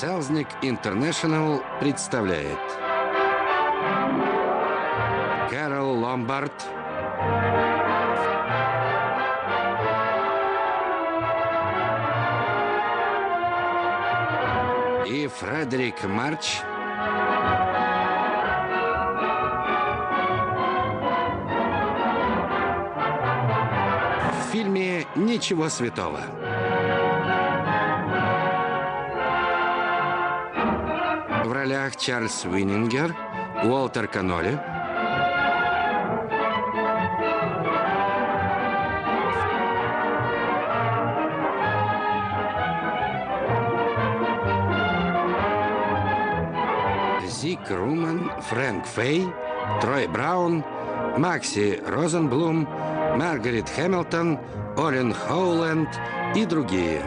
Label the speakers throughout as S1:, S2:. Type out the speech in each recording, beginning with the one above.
S1: Селзник Интернешнл представляет. Кэрол Ломбард. И Фредерик Марч. В фильме «Ничего святого». Ролях Чарльз Уиннингер, Уолтер Каноли, Зик Руман, Фрэнк Фей, Трой Браун, Макси Розенблум, Маргарет Хэмилтон, Олин Хоуленд и другие.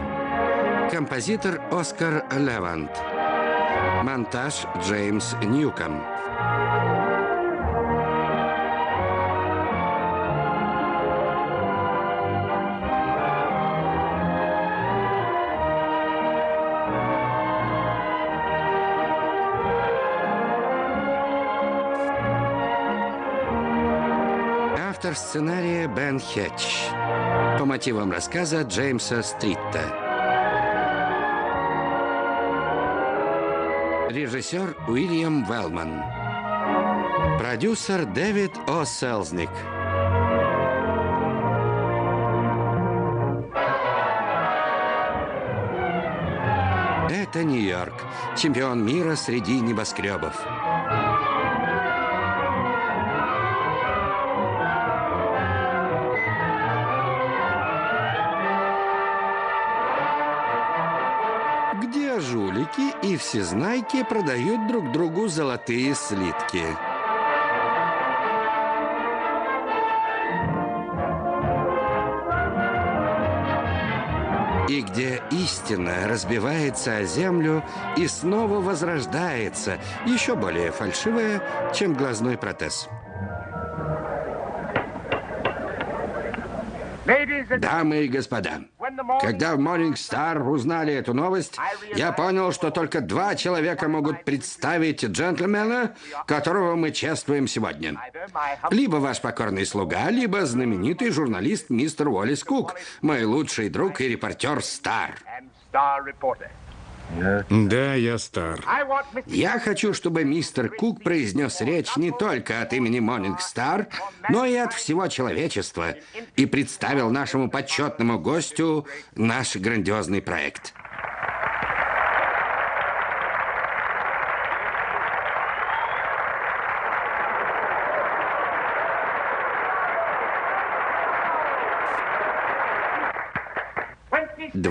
S1: Композитор Оскар Левант. Монтаж Джеймс Ньюком. Автор сценария Бен Хетч. По мотивам рассказа Джеймса Стритта. Режиссер Уильям Велман. Продюсер Дэвид О. Селзник. Это Нью-Йорк, чемпион мира среди небоскребов. И всезнайки продают друг другу золотые слитки. И где истина разбивается о землю и снова возрождается, еще более фальшивая, чем глазной протез. Дамы и господа, когда в Morning Star узнали эту новость, я понял, что только два человека могут представить джентльмена, которого мы чествуем сегодня. Либо ваш покорный слуга, либо знаменитый журналист мистер Уоллес Кук, мой лучший друг и репортер Стар.
S2: Да, я стар.
S1: Я хочу, чтобы мистер Кук произнес речь не только от имени Star, но и от всего человечества и представил нашему почетному гостю наш грандиозный проект.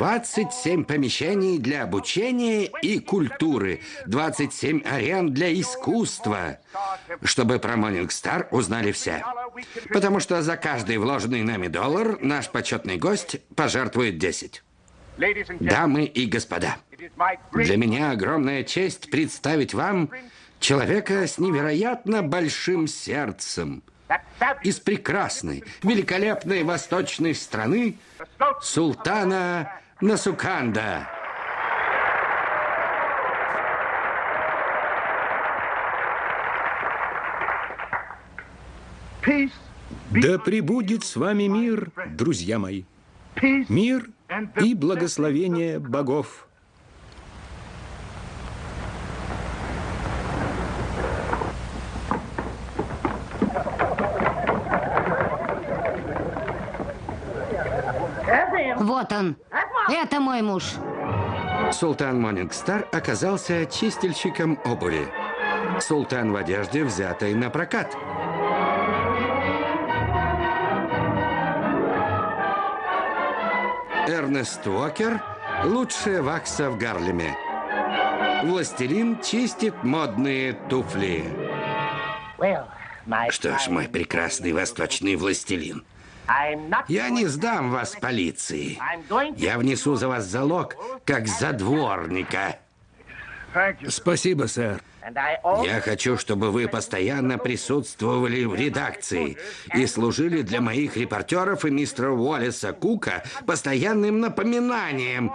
S1: Двадцать семь помещений для обучения и культуры, 27 арен для искусства, чтобы про Star узнали все. Потому что за каждый вложенный нами доллар наш почетный гость пожертвует 10. Дамы и господа, для меня огромная честь представить вам человека с невероятно большим сердцем из прекрасной, великолепной восточной страны султана Насуканда.
S2: Да пребудет с вами мир, друзья мои. Мир и благословение богов.
S3: Вот он. Это мой муж.
S1: Султан Монингстар оказался чистильщиком обуви. Султан в одежде, взятой на прокат. Эрнест Уокер – лучшая вакса в Гарлеме. Властелин чистит модные туфли. Что ж, мой прекрасный восточный властелин, я не сдам вас полиции. Я внесу за вас залог, как за дворника.
S2: Спасибо, сэр.
S1: Я хочу, чтобы вы постоянно присутствовали в редакции и служили для моих репортеров и мистера Уоллеса Кука постоянным напоминанием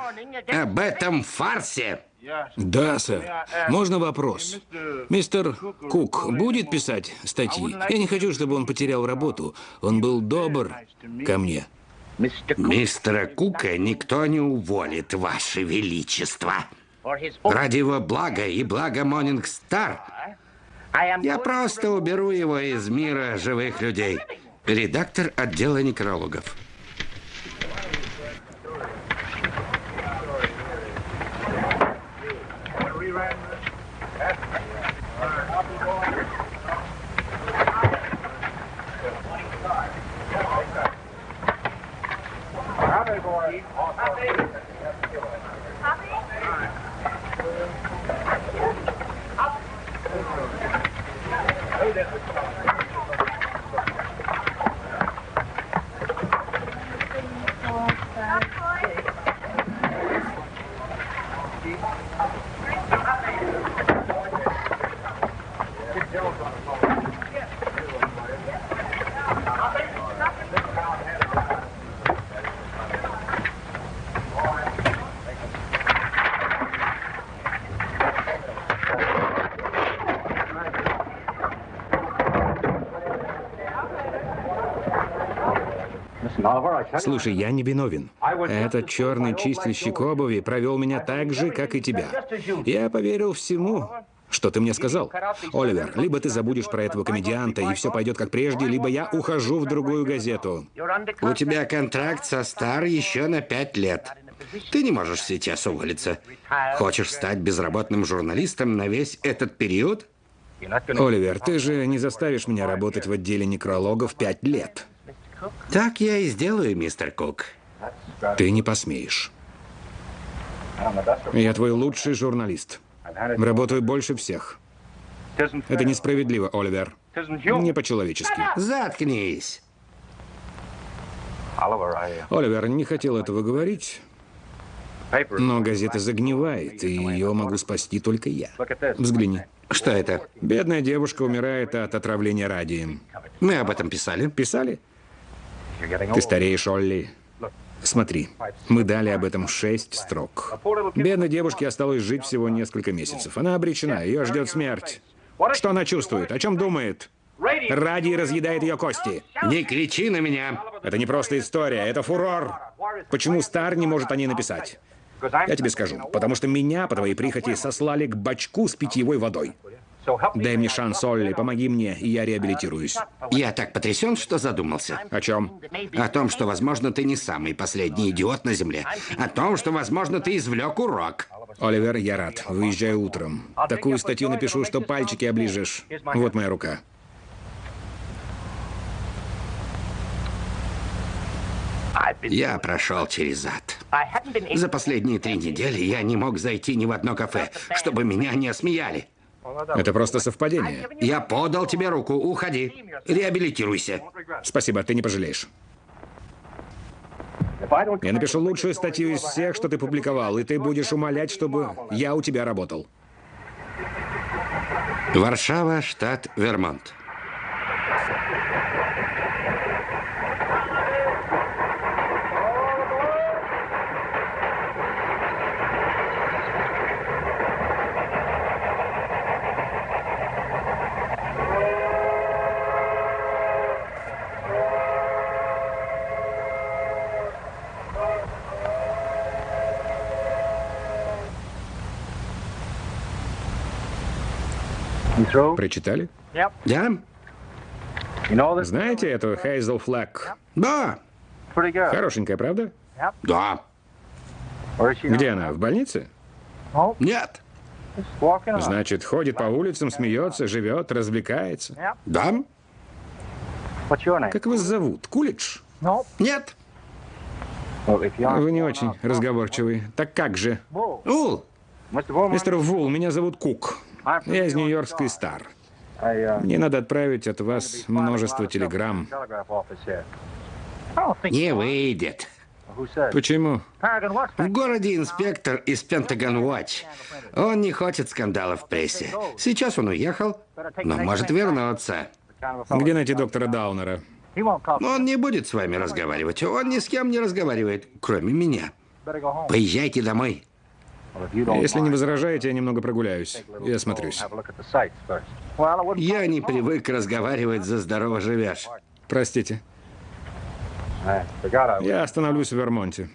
S1: об этом фарсе.
S2: Да, сэр. Можно вопрос? Мистер Кук будет писать статьи? Я не хочу, чтобы он потерял работу. Он был добр ко мне.
S1: Мистера Кука никто не уволит, Ваше Величество. Ради его блага и блага Монинг Стар я просто уберу его из мира живых людей. Редактор отдела некрологов.
S2: Слушай, я не виновен. Этот черный чистильщик обуви провел меня так же, как и тебя. Я поверил всему, что ты мне сказал. Оливер, либо ты забудешь про этого комедианта, и все пойдет как прежде, либо я ухожу в другую газету.
S1: У тебя контракт со Стар еще на пять лет. Ты не можешь сейчас уволиться. Хочешь стать безработным журналистом на весь этот период?
S2: Оливер, ты же не заставишь меня работать в отделе некрологов пять лет.
S1: Так я и сделаю, мистер Кук.
S2: Ты не посмеешь. Я твой лучший журналист. Работаю больше всех. Это несправедливо, Оливер. Не по-человечески.
S1: Заткнись.
S2: Оливер, не хотел этого говорить, но газета загнивает, и ее могу спасти только я. Взгляни.
S1: Что это?
S2: Бедная девушка умирает от отравления радием.
S1: Мы об этом писали.
S2: Писали? Ты стареешь, Олли. Смотри, мы дали об этом шесть строк. Бедной девушке осталось жить всего несколько месяцев. Она обречена, ее ждет смерть. Что она чувствует? О чем думает? Радий разъедает ее кости.
S1: Не кричи на меня.
S2: Это не просто история, это фурор. Почему Стар не может о ней написать? Я тебе скажу. Потому что меня, по твоей прихоти, сослали к бачку с питьевой водой. Дай мне шанс, Олли, помоги мне, и я реабилитируюсь.
S1: Я так потрясен, что задумался.
S2: О чем?
S1: О том, что, возможно, ты не самый последний идиот на Земле. О том, что, возможно, ты извлек урок.
S2: Оливер, я рад. Выезжаю утром. Такую статью напишу, что пальчики оближешь. Вот моя рука.
S1: Я прошел через ад. За последние три недели я не мог зайти ни в одно кафе, чтобы меня не осмеяли.
S2: Это просто совпадение.
S1: Я подал тебе руку. Уходи. Реабилитируйся.
S2: Спасибо, ты не пожалеешь. Я напишу лучшую статью из всех, что ты публиковал, и ты будешь умолять, чтобы я у тебя работал.
S1: Варшава, штат Вермонт.
S2: Прочитали?
S1: Да?
S2: Знаете эту Хейзел Флэк?
S1: Да.
S2: Хорошенькая, правда?
S1: Да.
S2: Где она? В больнице?
S1: Нет.
S2: Значит, ходит по улицам, смеется, живет, развлекается.
S1: Да?
S2: Как вас зовут? Кулич?
S1: Нет.
S2: Вы не очень разговорчивый. Так как же?
S1: Ул.
S2: Мистер Вул, меня зовут Кук. Я из Нью-Йоркской Стар. Мне надо отправить от вас множество телеграмм.
S1: Не выйдет.
S2: Почему?
S1: В городе инспектор из Пентагон Watch. Он не хочет скандалов в прессе. Сейчас он уехал, но может вернуться.
S2: Где найти доктора Даунера?
S1: Он не будет с вами разговаривать. Он ни с кем не разговаривает, кроме меня. Поезжайте домой.
S2: Если не возражаете, я немного прогуляюсь и осмотрюсь.
S1: Я не привык разговаривать за здорово живешь.
S2: Простите. Я остановлюсь в Вермонте.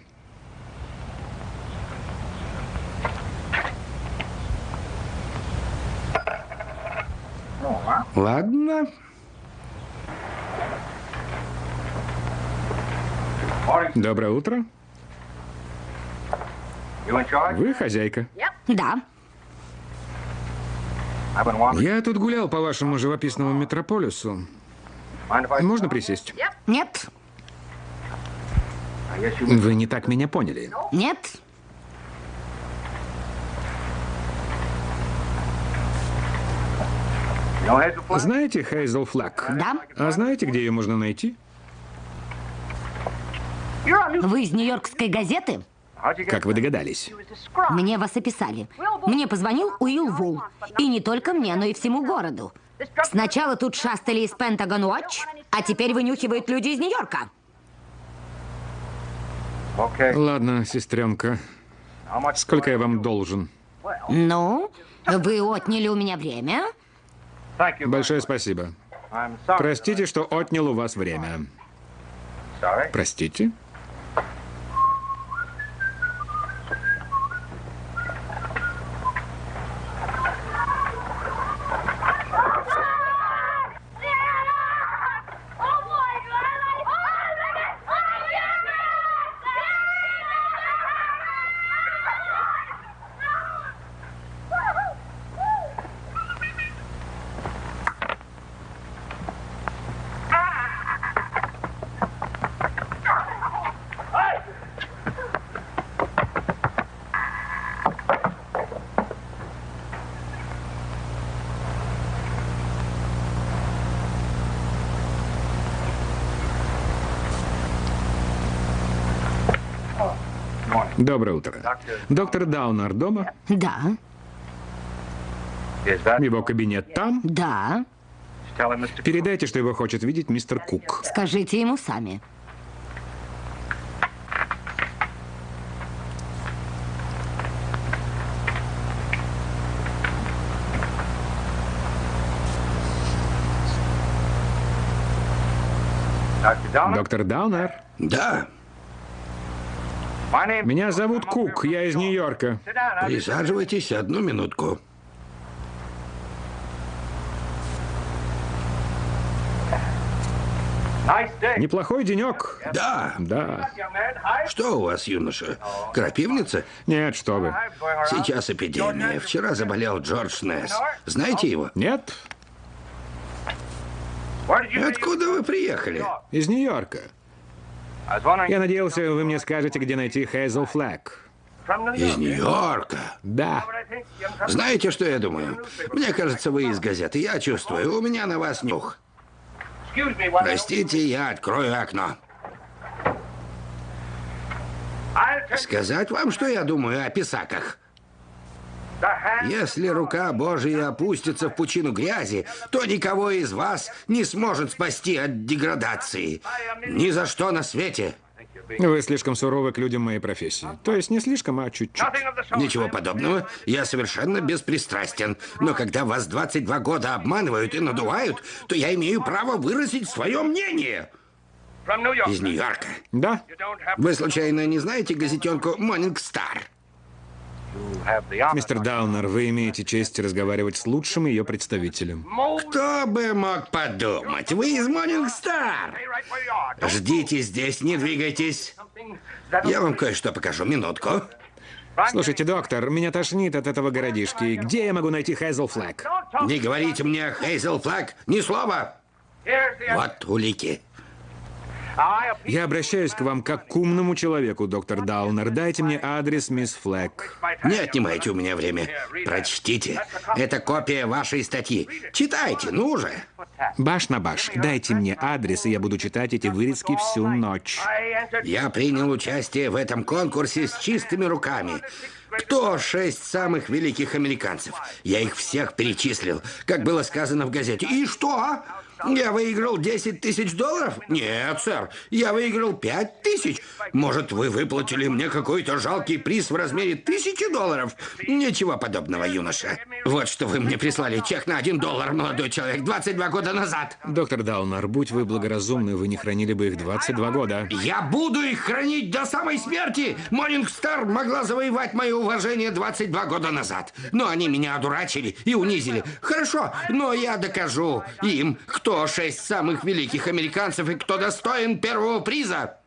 S1: Ладно.
S2: Доброе утро. Вы хозяйка?
S3: Да.
S2: Я тут гулял по вашему живописному метрополису. Можно присесть?
S3: Нет.
S2: Вы не так меня поняли.
S3: Нет.
S2: Знаете Хейзел Флаг?
S3: Да.
S2: А знаете, где ее можно найти?
S3: Вы из Нью-Йоркской газеты?
S2: Как вы догадались?
S3: Мне вас описали. Мне позвонил Уилл Вул. И не только мне, но и всему городу. Сначала тут шастали из Пентагон Watch, а теперь вынюхивают люди из Нью-Йорка.
S2: Ладно, сестренка. Сколько я вам должен?
S3: Ну, вы отняли у меня время.
S2: Большое спасибо. Простите, что отнял у вас время. Простите? Доброе утро. Доктор Даунер дома?
S3: Да,
S2: Его кабинет там?
S3: да.
S2: Передайте, что его хочет видеть мистер Кук.
S3: Скажите ему сами.
S2: Доктор Даунер?
S1: Да,
S2: Меня зовут Кук, я из Нью-Йорка.
S1: присаживайтесь одну минутку.
S2: Неплохой денек.
S1: Да,
S2: Да.
S1: что у вас, юноша? Крапивница?
S2: Нет, что вы.
S1: Сейчас эпидемия. Вчера заболел Джордж Несс. Знаете его?
S2: Нет?
S1: Откуда вы приехали?
S2: Из Нью-Йорка. Я надеялся, вы мне скажете, где найти Хейзел Флэг.
S1: Из Нью-Йорка.
S2: Да.
S1: Знаете, что я думаю? Мне кажется, вы из газеты. Я чувствую, у меня на вас нюх. Простите, я открою окно. Сказать вам, что я думаю о писаках? Если рука Божия опустится в пучину грязи, то никого из вас не сможет спасти от деградации. Ни за что на свете.
S2: Вы слишком суровы к людям моей профессии. То есть не слишком, а чуть-чуть.
S1: Ничего подобного. Я совершенно беспристрастен. Но когда вас 22 года обманывают и надувают, то я имею право выразить свое мнение. Из Нью-Йорка.
S2: Да?
S1: Вы случайно не знаете газетенку «Монинг Стар»?
S2: Мистер Даунер, вы имеете честь разговаривать с лучшим ее представителем.
S1: Кто бы мог подумать? Вы из Star. Ждите здесь, не двигайтесь. Я вам кое-что покажу. Минутку.
S2: Слушайте, доктор, меня тошнит от этого городишки. Где я могу найти Хейзел Флэг?
S1: Не говорите мне, Хейзел Флаг, ни слова. Вот улики.
S2: Я обращаюсь к вам как к умному человеку, доктор Даунер. Дайте мне адрес мисс Флэг.
S1: Не отнимайте у меня время. Прочтите. Это копия вашей статьи. Читайте, ну же.
S2: Баш на баш. Дайте мне адрес, и я буду читать эти вырезки всю ночь.
S1: Я принял участие в этом конкурсе с чистыми руками. Кто шесть самых великих американцев? Я их всех перечислил, как было сказано в газете. И что? Я выиграл 10 тысяч долларов? Нет, сэр, я выиграл 5 тысяч. Может, вы выплатили мне какой-то жалкий приз в размере тысячи долларов? Ничего подобного, юноша. Вот что вы мне прислали чек на 1 доллар, молодой человек, 22 года назад.
S2: Доктор Даунер, будь вы благоразумны, вы не хранили бы их 22 года.
S1: Я буду их хранить до самой смерти. Star могла завоевать мое уважение 22 года назад. Но они меня одурачили и унизили. Хорошо, но я докажу им, кто шесть самых великих американцев и кто достоин первого приза.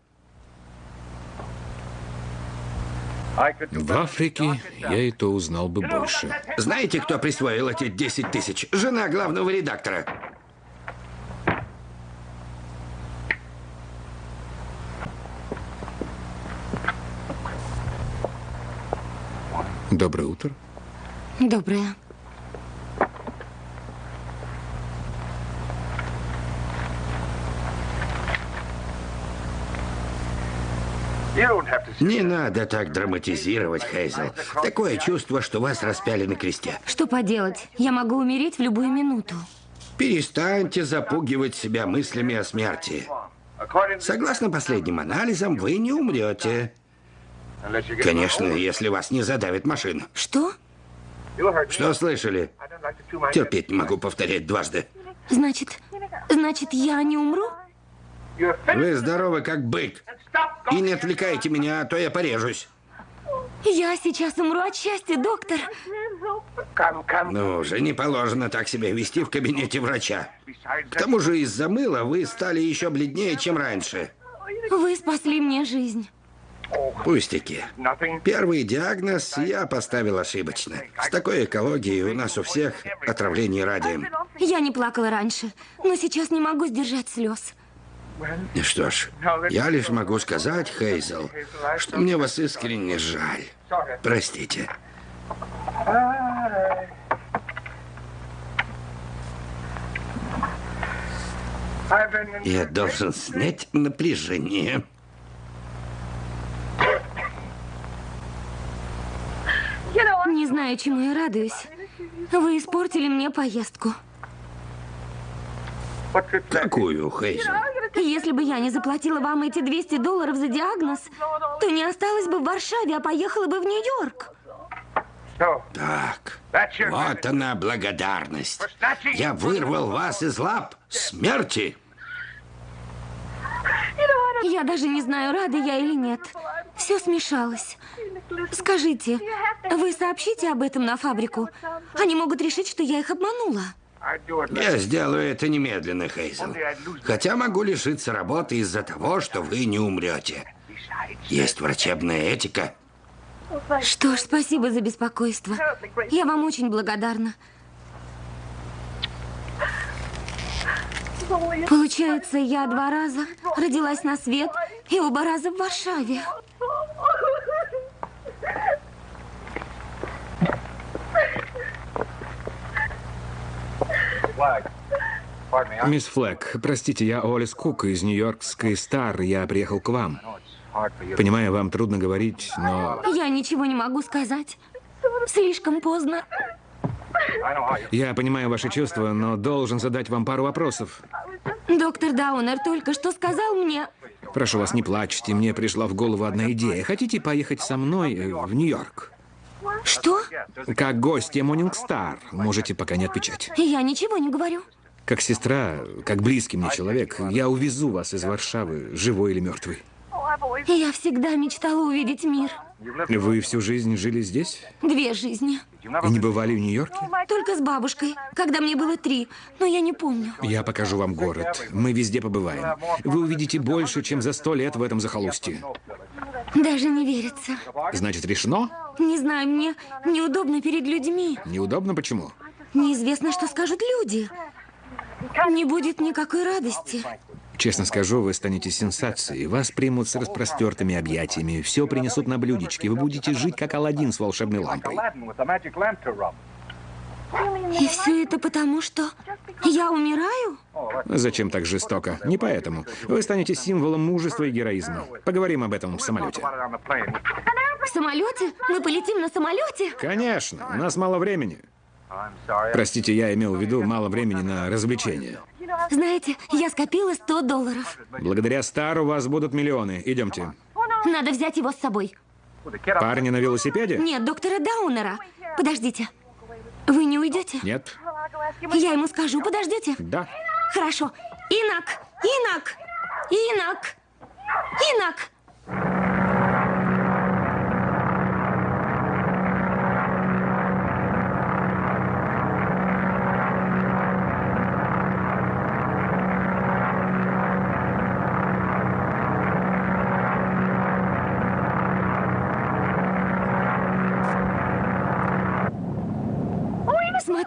S2: В Африке я и то узнал бы больше.
S1: Знаете, кто присвоил эти 10 тысяч? Жена главного редактора.
S2: Доброе утро.
S3: Доброе.
S1: Не надо так драматизировать, Хейзел. Такое чувство, что вас распяли на кресте.
S3: Что поделать? Я могу умереть в любую минуту.
S1: Перестаньте запугивать себя мыслями о смерти. Согласно последним анализам, вы не умрете. Конечно, если вас не задавит машина.
S3: Что?
S1: Что слышали? Терпеть не могу повторять дважды.
S3: Значит, значит, я не умру?
S1: Вы здоровы, как бык. И не отвлекайте меня, а то я порежусь.
S3: Я сейчас умру от счастья, доктор.
S1: Ну уже не положено так себя вести в кабинете врача. К тому же из-за мыла вы стали еще бледнее, чем раньше.
S3: Вы спасли мне жизнь.
S1: Пустяки. Первый диагноз я поставил ошибочно. С такой экологией у нас у всех отравление радием.
S3: Я не плакала раньше, но сейчас не могу сдержать слез.
S1: Что ж, я лишь могу сказать, Хейзел, что мне вас искренне жаль. Простите. Я должен снять напряжение.
S3: Не знаю, чему я радуюсь. Вы испортили мне поездку.
S1: Какую, Хейзел?
S3: Если бы я не заплатила вам эти 200 долларов за диагноз, то не осталась бы в Варшаве, а поехала бы в Нью-Йорк.
S1: Так, вот она благодарность. Я вырвал вас из лап смерти.
S3: Я даже не знаю, рада я или нет. Все смешалось. Скажите, вы сообщите об этом на фабрику? Они могут решить, что я их обманула.
S1: Я сделаю это немедленно, Хейзел. Хотя могу лишиться работы из-за того, что вы не умрете. Есть врачебная этика.
S3: Что ж, спасибо за беспокойство. Я вам очень благодарна. Получается, я два раза родилась на свет и оба раза в Варшаве.
S2: Мисс Флэк, простите, я Олис Кук из Нью-Йоркской Стар. Я приехал к вам. Понимаю, вам трудно говорить, но...
S3: Я ничего не могу сказать. Слишком поздно.
S2: Я понимаю ваши чувства, но должен задать вам пару вопросов.
S3: Доктор Даунер только что сказал мне...
S2: Прошу вас, не плачьте. Мне пришла в голову одна идея. Хотите поехать со мной э, в Нью-Йорк?
S3: Что?
S2: Как гостья Star. Можете пока не отвечать.
S3: Я ничего не говорю.
S2: Как сестра, как близкий мне человек, я увезу вас из Варшавы, живой или мертвый.
S3: Я всегда мечтала увидеть мир.
S2: Вы всю жизнь жили здесь?
S3: Две жизни.
S2: И не бывали в Нью-Йорке?
S3: Только с бабушкой, когда мне было три, но я не помню.
S2: Я покажу вам город. Мы везде побываем. Вы увидите больше, чем за сто лет в этом захолустье.
S3: Даже не верится.
S2: Значит, решено?
S3: Не знаю, мне неудобно перед людьми.
S2: Неудобно почему?
S3: Неизвестно, что скажут люди. Не будет никакой радости.
S2: Честно скажу, вы станете сенсацией. Вас примут с распростертыми объятиями. Все принесут на блюдечке. Вы будете жить, как Аладдин с волшебной лампой.
S3: И все это потому, что я умираю?
S2: Зачем так жестоко? Не поэтому. Вы станете символом мужества и героизма. Поговорим об этом в самолете.
S3: В самолете? Мы полетим на самолете?
S2: Конечно. У нас мало времени. Простите, я имел в виду мало времени на развлечения.
S3: Знаете, я скопила 100 долларов.
S2: Благодаря Стар у вас будут миллионы. Идемте.
S3: Надо взять его с собой.
S2: Парни на велосипеде?
S3: Нет, доктора Даунера. Подождите. Вы не уйдете?
S2: Нет.
S3: Я ему скажу, подождите.
S2: Да.
S3: Хорошо. Инак! Инак! Инак! Инак!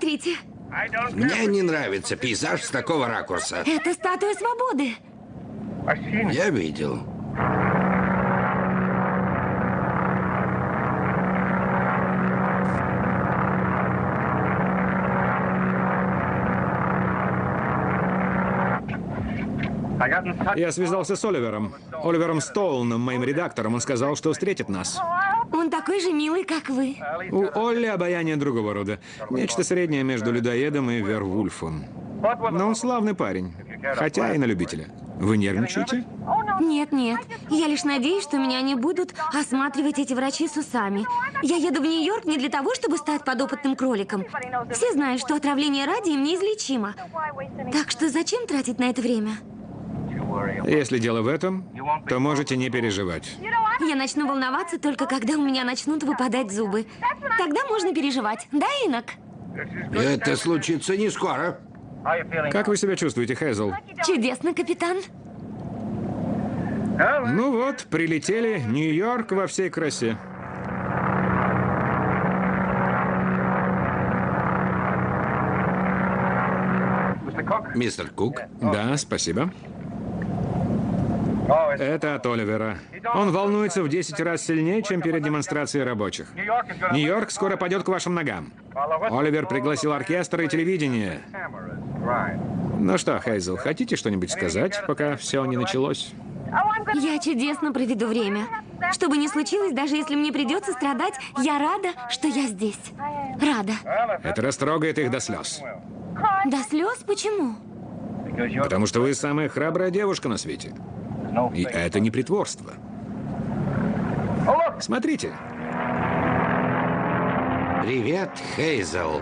S3: Смотрите,
S1: Мне не нравится пейзаж с такого ракурса.
S3: это статуя свободы.
S1: Я видел.
S2: Я связался с Оливером. Оливером Стоуном, моим редактором. Он сказал, что встретит нас.
S3: Такой же милый, как вы.
S2: У Олли обаяние другого рода. Нечто среднее между людоедом и Вервульфом. Но он славный парень. Хотя и на любителя. Вы нервничаете?
S3: Нет, нет. Я лишь надеюсь, что меня не будут осматривать эти врачи с усами. Я еду в Нью-Йорк не для того, чтобы стать подопытным кроликом. Все знают, что отравление радием неизлечимо. Так что зачем тратить на это время?
S2: Если дело в этом, то можете не переживать.
S3: Я начну волноваться только когда у меня начнут выпадать зубы. Тогда можно переживать. Да, Инок?
S1: Это случится не скоро.
S2: Как вы себя чувствуете, Хэзл?
S3: Чудесно, капитан.
S2: Ну вот, прилетели. Нью-Йорк во всей красе.
S1: Мистер Кук,
S2: Да, спасибо. Это от Оливера. Он волнуется в 10 раз сильнее, чем перед демонстрацией рабочих. Нью-Йорк скоро пойдет к вашим ногам. Оливер пригласил оркестр и телевидение. Ну что, Хейзел, хотите что-нибудь сказать, пока все не началось?
S3: Я чудесно проведу время. Что бы ни случилось, даже если мне придется страдать, я рада, что я здесь. Рада.
S2: Это растрогает их до слез.
S3: До слез? Почему?
S2: Потому что вы самая храбрая девушка на свете. И это не притворство. Смотрите.
S1: привет, Хейзел.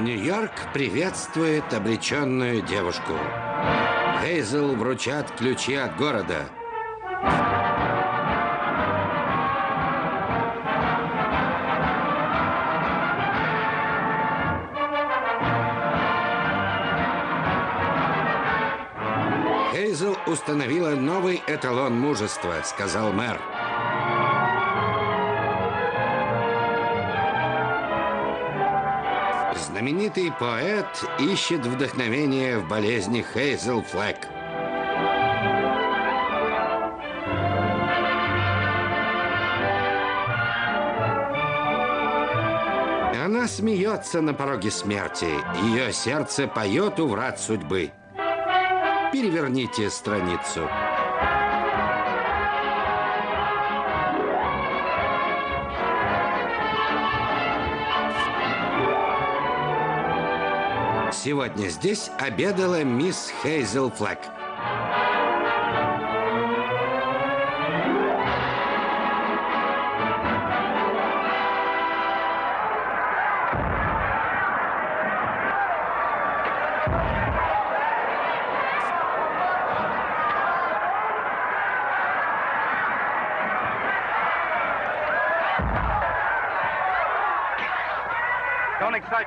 S1: Нью-Йорк приветствует обреченную девушку. Хейзел вручат ключи от города. Установила новый эталон мужества, сказал мэр. Знаменитый поэт ищет вдохновение в болезни Хейзел Флэк. Она смеется на пороге смерти. Ее сердце поет у врат судьбы. Переверните страницу. Сегодня здесь обедала мисс Хейзел Флэк.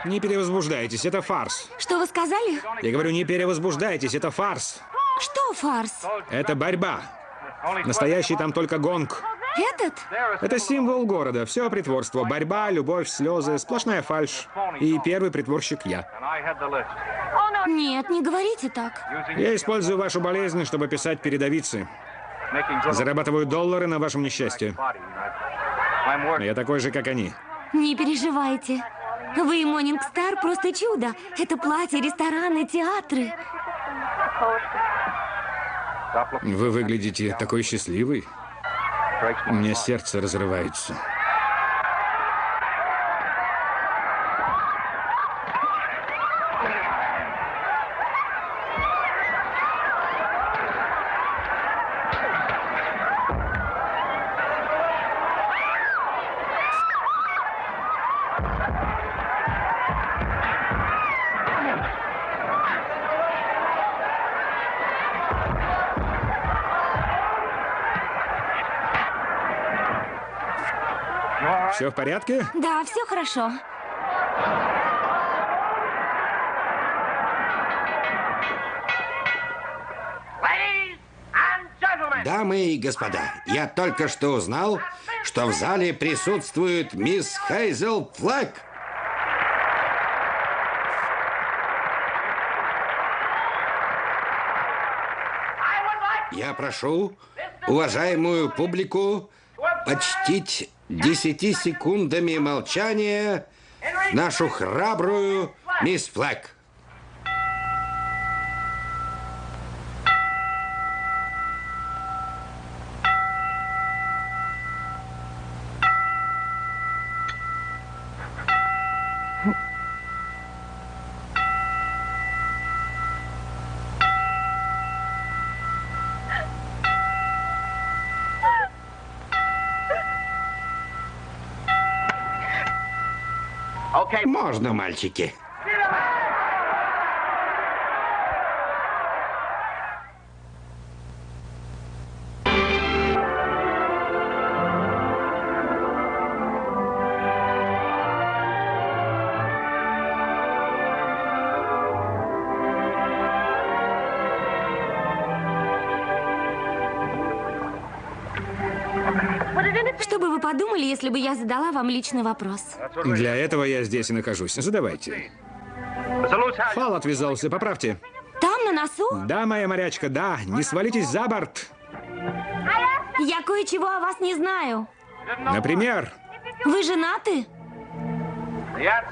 S2: Не перевозбуждайтесь, это фарс.
S3: Что вы сказали?
S2: Я говорю, не перевозбуждайтесь, это фарс.
S3: Что фарс?
S2: Это борьба. Настоящий там только гонг.
S3: Этот?
S2: Это символ города. Все притворство. Борьба, любовь, слезы, сплошная фальшь. И первый притворщик я.
S3: Нет, не говорите так.
S2: Я использую вашу болезнь, чтобы писать передовицы. Зарабатываю доллары на вашем несчастье. Я такой же, как они.
S3: Не переживайте. Вы и Монинг Стар просто чудо. Это платье, рестораны, театры.
S2: Вы выглядите такой счастливый. У меня сердце разрывается. Все в порядке?
S3: Да, все хорошо.
S1: Дамы и господа, я только что узнал, что в зале присутствует мисс Хейзел Флэк. Я прошу уважаемую публику почтить десяти секундами молчания нашу храбрую мисс Флэк. Можно, мальчики.
S3: Подумали, если бы я задала вам личный вопрос?
S2: Для этого я здесь и нахожусь. Задавайте. Фал отвязался, поправьте.
S3: Там, на носу?
S2: Да, моя морячка, да. Не свалитесь за борт.
S3: Я кое-чего о вас не знаю.
S2: Например,
S3: Вы женаты?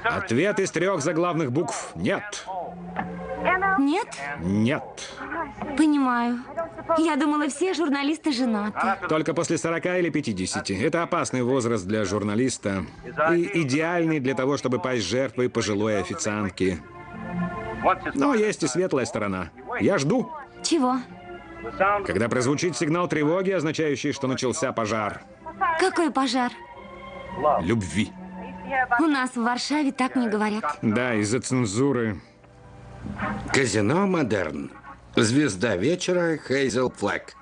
S2: ответ из трех заглавных букв «нет».
S3: Нет?
S2: Нет.
S3: Понимаю. Я думала, все журналисты женаты.
S2: Только после 40 или 50. Это опасный возраст для журналиста. И идеальный для того, чтобы пасть жертвой пожилой официантки. Но есть и светлая сторона. Я жду.
S3: Чего?
S2: Когда прозвучит сигнал тревоги, означающий, что начался пожар.
S3: Какой пожар?
S2: Любви.
S3: У нас в Варшаве так не говорят.
S2: Да, из-за цензуры.
S1: Казино «Модерн». Звезда вечера Хейзел Флэк.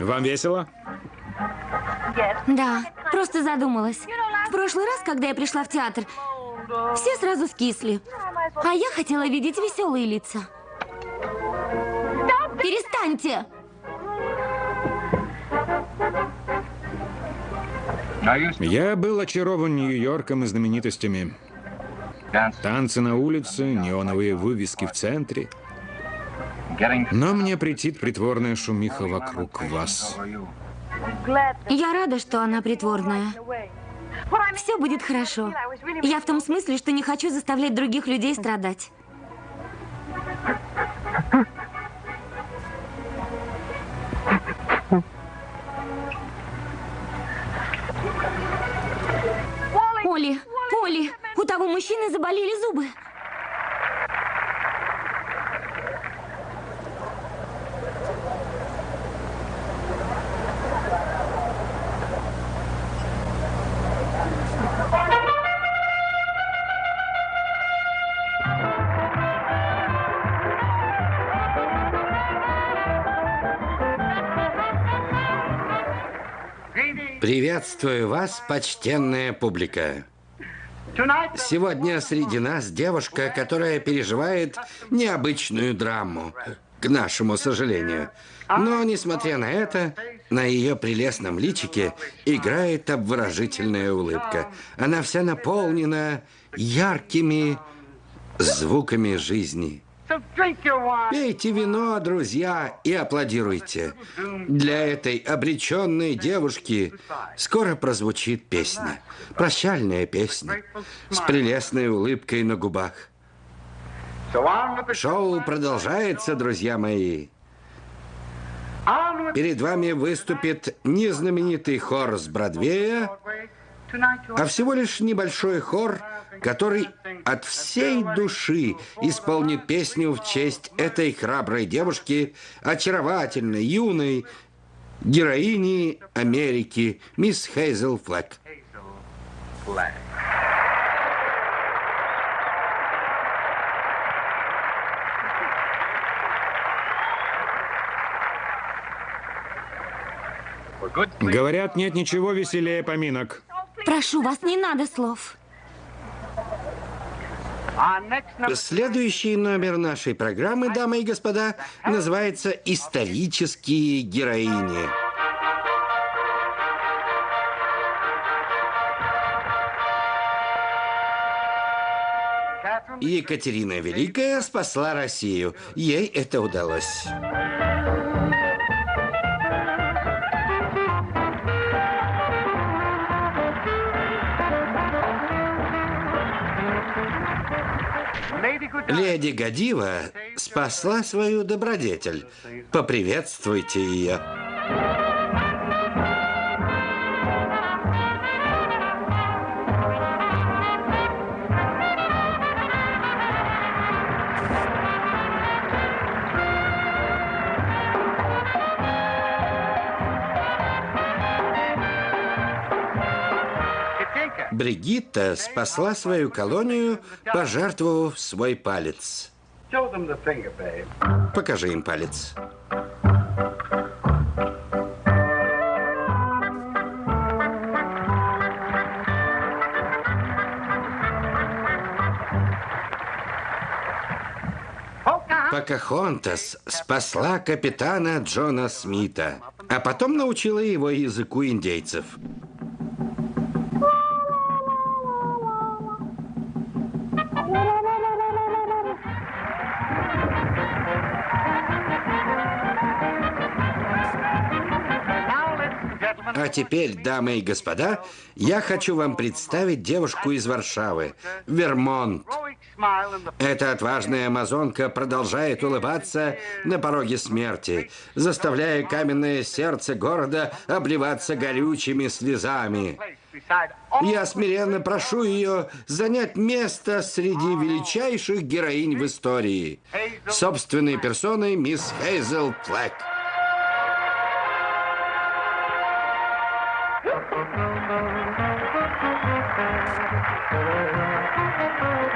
S2: Вам весело?
S3: Да, просто задумалась. В прошлый раз, когда я пришла в театр, все сразу скисли. А я хотела видеть веселые лица. Перестаньте!
S2: Я был очарован Нью-Йорком и знаменитостями. Танцы на улице, неоновые вывески в центре. Но мне претит притворная шумиха вокруг вас.
S3: Я рада, что она притворная. Все будет хорошо. Я в том смысле, что не хочу заставлять других людей страдать. Оли, Оли, у того мужчины заболели зубы.
S1: Приветствую вас, почтенная публика. Сегодня среди нас девушка, которая переживает необычную драму. к нашему сожалению. Но, несмотря на это, на ее прелестном личике играет обворожительная улыбка. Она вся наполнена яркими звуками жизни. Пейте вино, друзья, и аплодируйте. Для этой обреченной девушки скоро прозвучит песня. Прощальная песня с прелестной улыбкой на губах. Шоу продолжается, друзья мои. Перед вами выступит незнаменитый хор с Бродвея, а всего лишь небольшой хор, который от всей души исполнит песню в честь этой храброй девушки, очаровательной, юной героини Америки, мисс Хейзел Флэк.
S2: Говорят, нет ничего веселее поминок.
S3: Прошу вас, не надо слов.
S1: Следующий номер нашей программы, дамы и господа, называется «Исторические героини». Екатерина Великая спасла Россию. Ей это удалось. Леди Гадива спасла свою добродетель. Поприветствуйте ее. Бригитта спасла свою колонию, пожертвовав свой палец. Покажи им палец. Покахонтас спасла капитана Джона Смита, а потом научила его языку индейцев. Теперь, дамы и господа, я хочу вам представить девушку из Варшавы, Вермонт. Эта отважная амазонка продолжает улыбаться на пороге смерти, заставляя каменное сердце города обливаться горючими слезами. Я смиренно прошу ее занять место среди величайших героинь в истории. Собственной персоной мисс Хейзел Флэк. Thank you.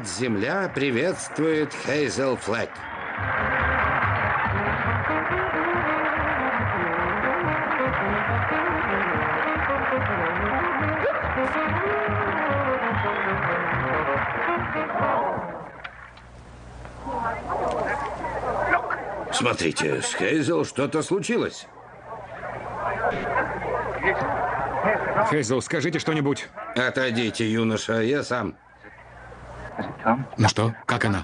S1: Мать-Земля приветствует Хейзел Флэк. Смотрите, с Хейзел что-то случилось.
S2: Хейзел, скажите что-нибудь.
S1: Отойдите, юноша, я сам.
S2: Ну что, как она?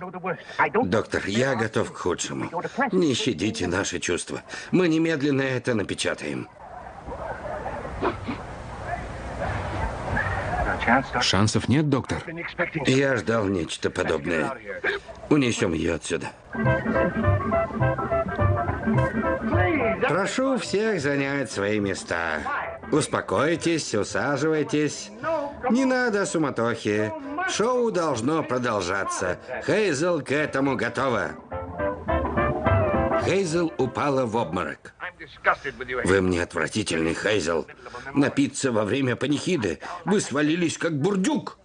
S1: Доктор, я готов к худшему. Не щадите наши чувства. Мы немедленно это напечатаем.
S2: Шансов нет, доктор?
S1: Я ждал нечто подобное. Унесем ее отсюда. Прошу всех занять свои места. Успокойтесь, усаживайтесь. Не надо суматохи. Шоу должно продолжаться. Хейзел к этому готова. Хейзел упала в обморок. Вы мне отвратительный, Хейзел. Напиться во время панихиды. Вы свалились, как бурдюк.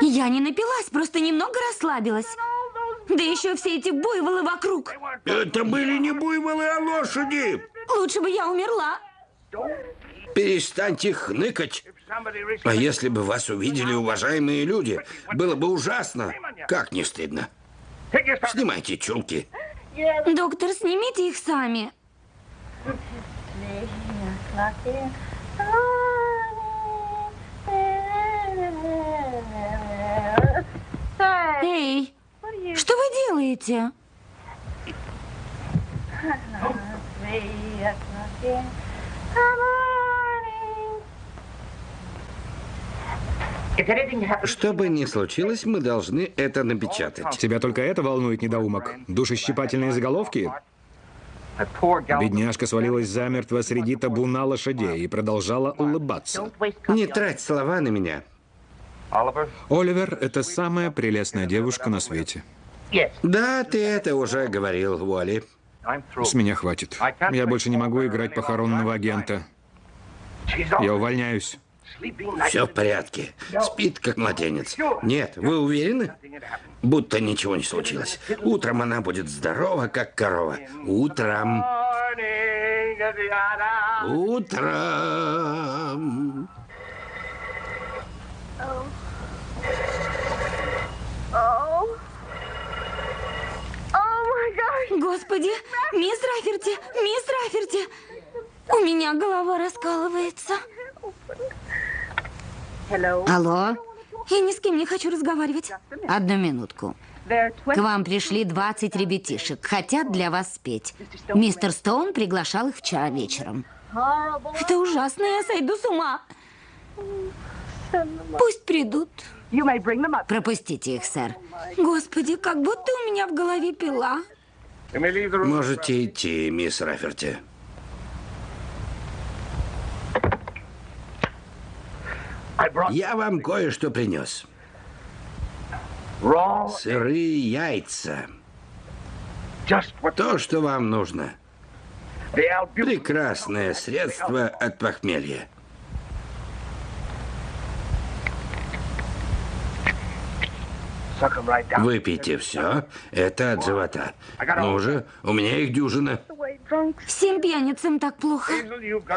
S3: Я не напилась, просто немного расслабилась. Да еще все эти буйволы вокруг.
S1: Это были не буйволы, а лошади.
S3: Лучше бы я умерла.
S1: Перестаньте хныкать. А если бы вас увидели уважаемые люди, было бы ужасно. Как не стыдно. Снимайте чулки.
S3: Доктор, снимите их сами. Эй, что вы делаете?
S1: Что бы ни случилось, мы должны это напечатать.
S2: Тебя только это волнует, недоумок? Душещипательные заголовки? Бедняжка свалилась замертво среди табуна лошадей и продолжала улыбаться.
S1: Не трать слова на меня.
S2: Оливер – это самая прелестная девушка на свете.
S1: Да, ты это уже говорил, Уолли.
S2: С меня хватит. Я больше не могу играть похоронного агента. Я увольняюсь.
S1: Все в порядке. Спит, как младенец. Нет, вы уверены? Будто ничего не случилось. Утром она будет здорова, как корова. Утром. Утром.
S3: Господи, мисс Раферти, мисс Раферти, у меня голова раскалывается.
S4: Алло,
S3: Я ни с кем не хочу разговаривать.
S4: одну минутку. К вам пришли 20 ребятишек, хотят для вас спеть. Мистер Стоун приглашал их вчера вечером.
S3: Это ужасно, я сойду с ума. Пусть придут.
S4: Пропустите их, сэр.
S3: Господи, как будто у меня в голове пила.
S1: Можете идти, мисс Раферти. Я вам кое-что принес. Сырые яйца. То, что вам нужно. Прекрасное средство от похмелья. Выпейте все. Это от живота. Ну же, у меня их дюжина.
S3: Всем пьяницам так плохо.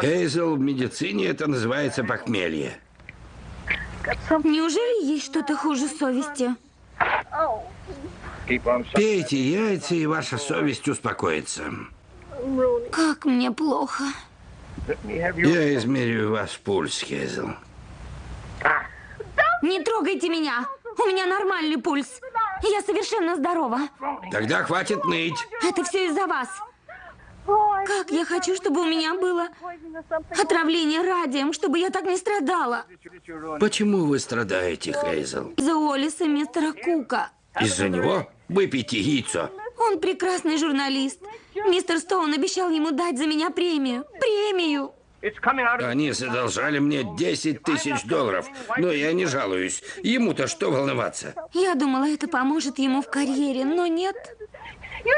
S1: Хейзел, в медицине это называется похмелье.
S3: Неужели есть что-то хуже совести?
S1: Пейте яйца, и ваша совесть успокоится.
S3: Как мне плохо.
S1: Я измерю вас пульс, Хейзел.
S3: Не трогайте меня. У меня нормальный пульс. Я совершенно здорова.
S1: Тогда хватит ныть.
S3: Это все из-за вас. Как я хочу, чтобы у меня было отравление радием, чтобы я так не страдала.
S1: Почему вы страдаете, Хейзел?
S3: Из-за Олиса мистера Кука.
S1: Из-за него? Выпейте яйцо.
S3: Он прекрасный журналист. Мистер Стоун обещал ему дать за меня премию. Премию!
S1: Они задолжали мне 10 тысяч долларов, но я не жалуюсь. Ему-то что волноваться?
S3: Я думала, это поможет ему в карьере, но нет.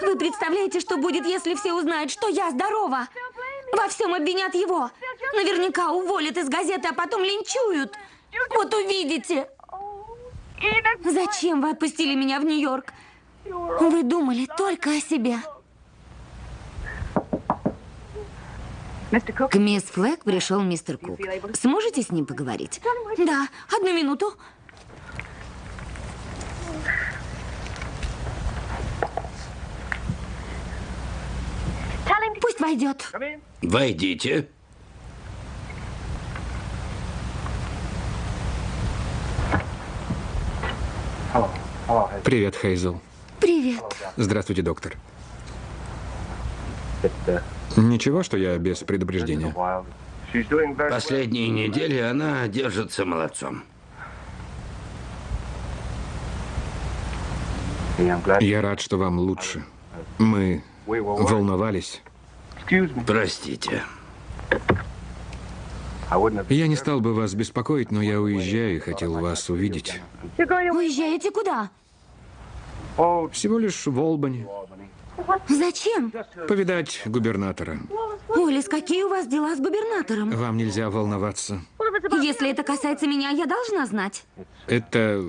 S3: Вы представляете, что будет, если все узнают, что я здорова? Во всем обвинят его. Наверняка уволят из газеты, а потом линчуют. Вот увидите. Зачем вы отпустили меня в Нью-Йорк? Вы думали только о себе.
S4: К мисс Флэг пришел мистер Кук. Сможете с ним поговорить?
S3: Да, одну минуту. Пусть войдет.
S1: Войдите.
S2: Привет, Хейзел.
S3: Привет.
S2: Здравствуйте, доктор. Ничего, что я без предупреждения.
S1: Последние недели она держится молодцом.
S2: Я рад, что вам лучше. Мы волновались.
S1: Простите.
S2: Я не стал бы вас беспокоить, но я уезжаю и хотел вас увидеть.
S3: Уезжаете куда?
S2: Всего лишь в Олбани.
S3: Зачем?
S2: Повидать губернатора.
S3: Олис, какие у вас дела с губернатором?
S2: Вам нельзя волноваться.
S3: Если это касается меня, я должна знать.
S2: Это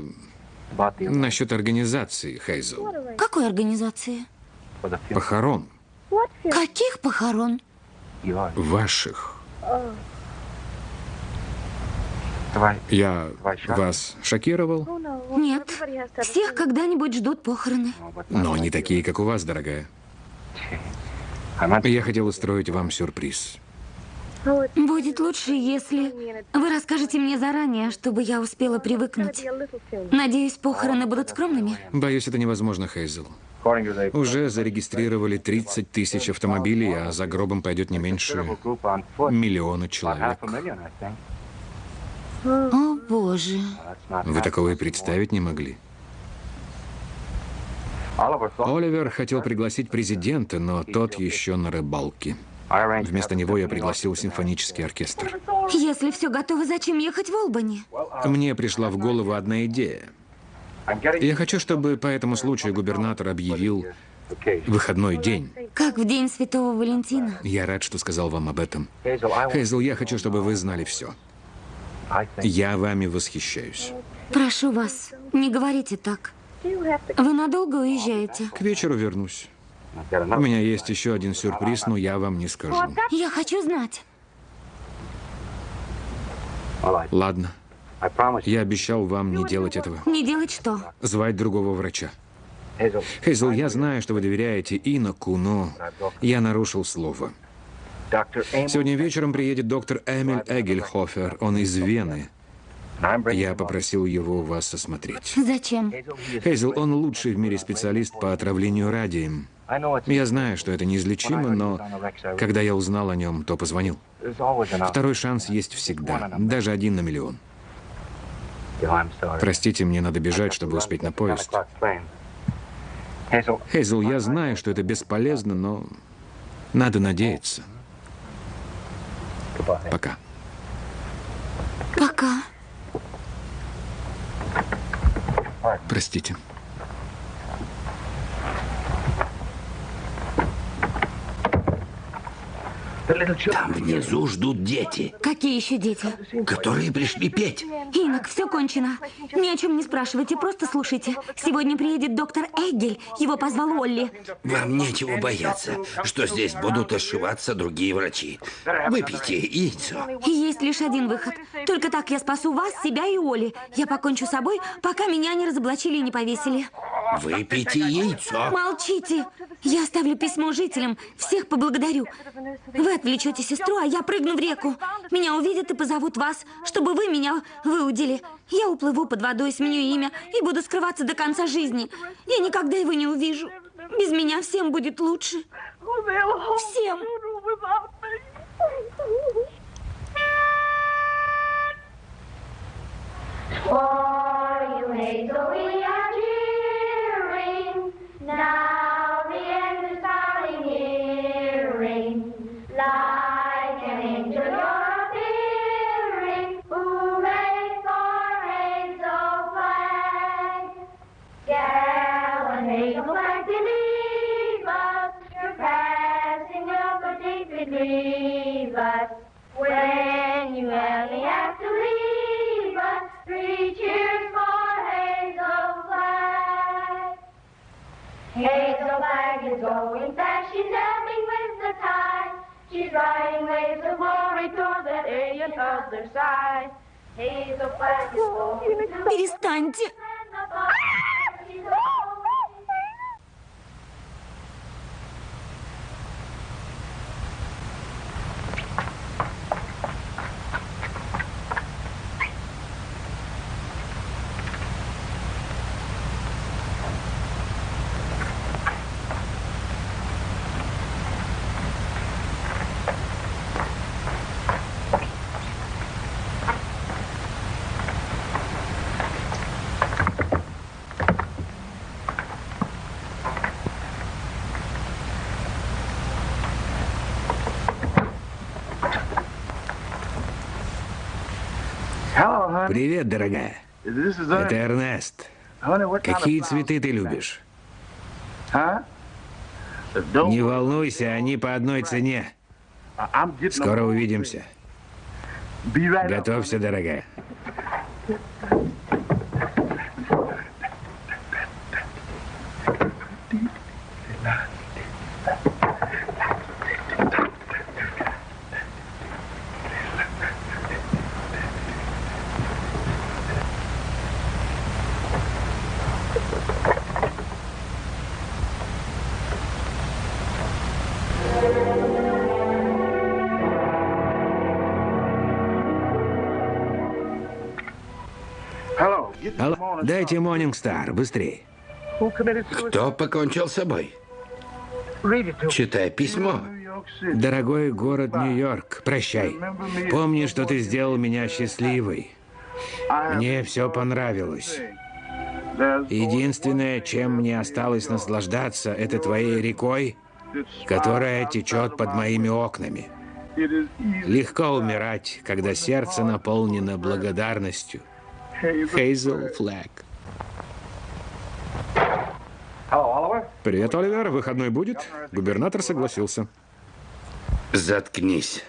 S2: насчет организации, Хейзел.
S3: Какой организации?
S2: Похорон.
S3: Каких похорон?
S2: Ваших. Я вас шокировал?
S3: Нет. Всех когда-нибудь ждут похороны.
S2: Но не такие, как у вас, дорогая. Я хотел устроить вам сюрприз.
S3: Будет лучше, если вы расскажете мне заранее, чтобы я успела привыкнуть. Надеюсь, похороны будут скромными.
S2: Боюсь, это невозможно, Хейзел. Уже зарегистрировали 30 тысяч автомобилей, а за гробом пойдет не меньше миллиона человек.
S3: О, боже.
S2: Вы такого и представить не могли. Оливер хотел пригласить президента, но тот еще на рыбалке. Вместо него я пригласил симфонический оркестр.
S3: Если все готово, зачем ехать в Олбани?
S2: Мне пришла в голову одна идея. Я хочу, чтобы по этому случаю губернатор объявил выходной день.
S3: Как в день Святого Валентина.
S2: Я рад, что сказал вам об этом. Хейзел, я хочу, чтобы вы знали все. Я вами восхищаюсь.
S3: Прошу вас, не говорите так. Вы надолго уезжаете?
S2: К вечеру вернусь. У меня есть еще один сюрприз, но я вам не скажу.
S3: Я хочу знать.
S2: Ладно. Я обещал вам не делать этого.
S3: Не делать что?
S2: Звать другого врача. Хейзел, я знаю, что вы доверяете Иноку, но я нарушил слово. Сегодня вечером приедет доктор Эмиль Эгельхофер. Он из Вены. Я попросил его вас осмотреть.
S3: Зачем?
S2: Хейзел, он лучший в мире специалист по отравлению радием. Я знаю, что это неизлечимо, но когда я узнал о нем, то позвонил. Второй шанс есть всегда, даже один на миллион. Простите, мне надо бежать, чтобы успеть на поезд. Хейзел, я знаю, что это бесполезно, но надо надеяться. Пока.
S3: Пока.
S2: Простите.
S1: Там внизу ждут дети,
S3: Какие еще дети?
S1: которые пришли петь.
S3: Инок, все кончено. Ни о чем не спрашивайте, просто слушайте. Сегодня приедет доктор Эггель. Его позвал Олли.
S1: Вам нечего бояться, что здесь будут ошиваться другие врачи. Выпейте яйцо.
S3: Есть лишь один выход. Только так я спасу вас, себя и Оли. Я покончу с собой, пока меня не разоблачили и не повесили.
S1: Выпейте яйцо.
S3: Молчите. Я оставлю письмо жителям. Всех поблагодарю. Вы отвлечете сестру, а я прыгну в реку. Меня увидят и позовут вас, чтобы вы меня выудили. Я уплыву под водой, сменю имя и буду скрываться до конца жизни. Я никогда его не увижу. Без меня всем будет лучше. Всем.
S5: For you hazel we She's riding waves of glory toward that alien other side. Hazel Flag is to
S3: Перестаньте.
S2: Привет, дорогая. Это Эрнест. Какие цветы ты любишь? Не волнуйся, они по одной цене. Скоро увидимся. Готовься, дорогая. Алло, дайте Монинг Стар, быстрее.
S1: Кто покончил с собой? Читай письмо.
S2: Дорогой город Нью-Йорк, прощай. Помни, что ты сделал меня счастливой. Мне все понравилось. Единственное, чем мне осталось наслаждаться, это твоей рекой, которая течет под моими окнами. Легко умирать, когда сердце наполнено благодарностью. Хейзел Флэг. Привет, Оливер. Выходной будет? Губернатор согласился.
S1: Заткнись.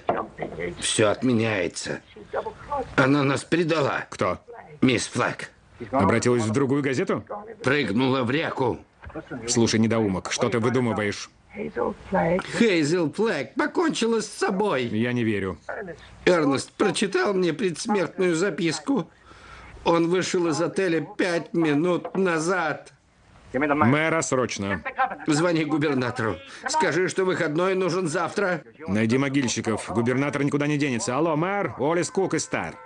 S1: Все отменяется. Она нас предала.
S2: Кто?
S1: Мисс Флэг.
S2: Обратилась в другую газету?
S1: Прыгнула в реку.
S2: Слушай, недоумок, что ты выдумываешь?
S1: Хейзел Флэг покончила с собой.
S2: Я не верю.
S1: Эрнест прочитал мне предсмертную записку. Он вышел из отеля пять минут назад.
S2: Мэра, срочно.
S1: Звони губернатору. Скажи, что выходной нужен завтра.
S2: Найди могильщиков. Губернатор никуда не денется. Алло, мэр, Олис Кук и Стар.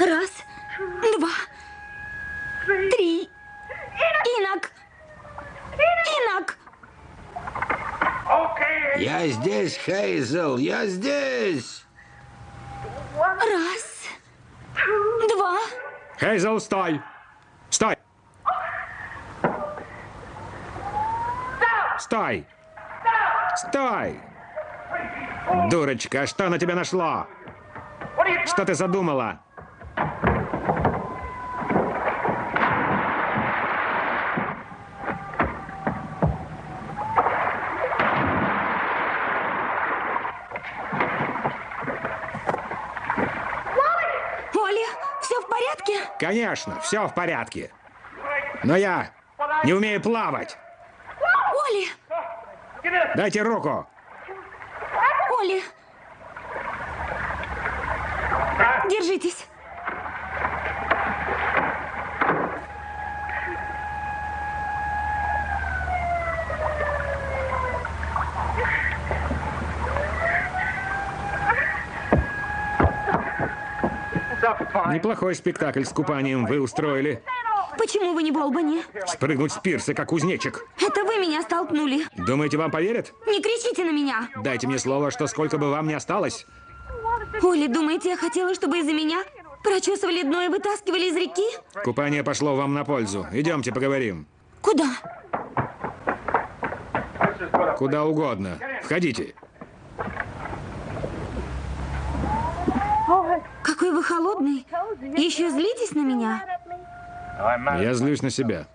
S3: Раз, два, три. Инок! Инок!
S1: Я здесь, Хейзел, я здесь.
S3: Раз, два,
S2: Хейзел, стой! Стой! Стой! Стой! Дурочка, что на тебя нашло? Что ты задумала?
S3: Оля, все в порядке?
S2: Конечно, все в порядке. Но я не умею плавать.
S3: Оля,
S2: Дайте руку.
S3: Оля. Держитесь.
S2: Неплохой спектакль с купанием вы устроили.
S3: Почему вы не в Олбани?
S2: Спрыгнуть с пирса, как кузнечик.
S3: Это вы меня столкнули.
S2: Думаете, вам поверят?
S3: Не кричите на меня.
S2: Дайте мне слово, что сколько бы вам ни осталось.
S3: Оля, думаете, я хотела, чтобы из-за меня прочесывали дно и вытаскивали из реки?
S2: Купание пошло вам на пользу. Идемте поговорим.
S3: Куда?
S2: Куда угодно. Входите.
S3: Какой вы холодный. Еще злитесь на меня?
S2: Я злюсь на себя.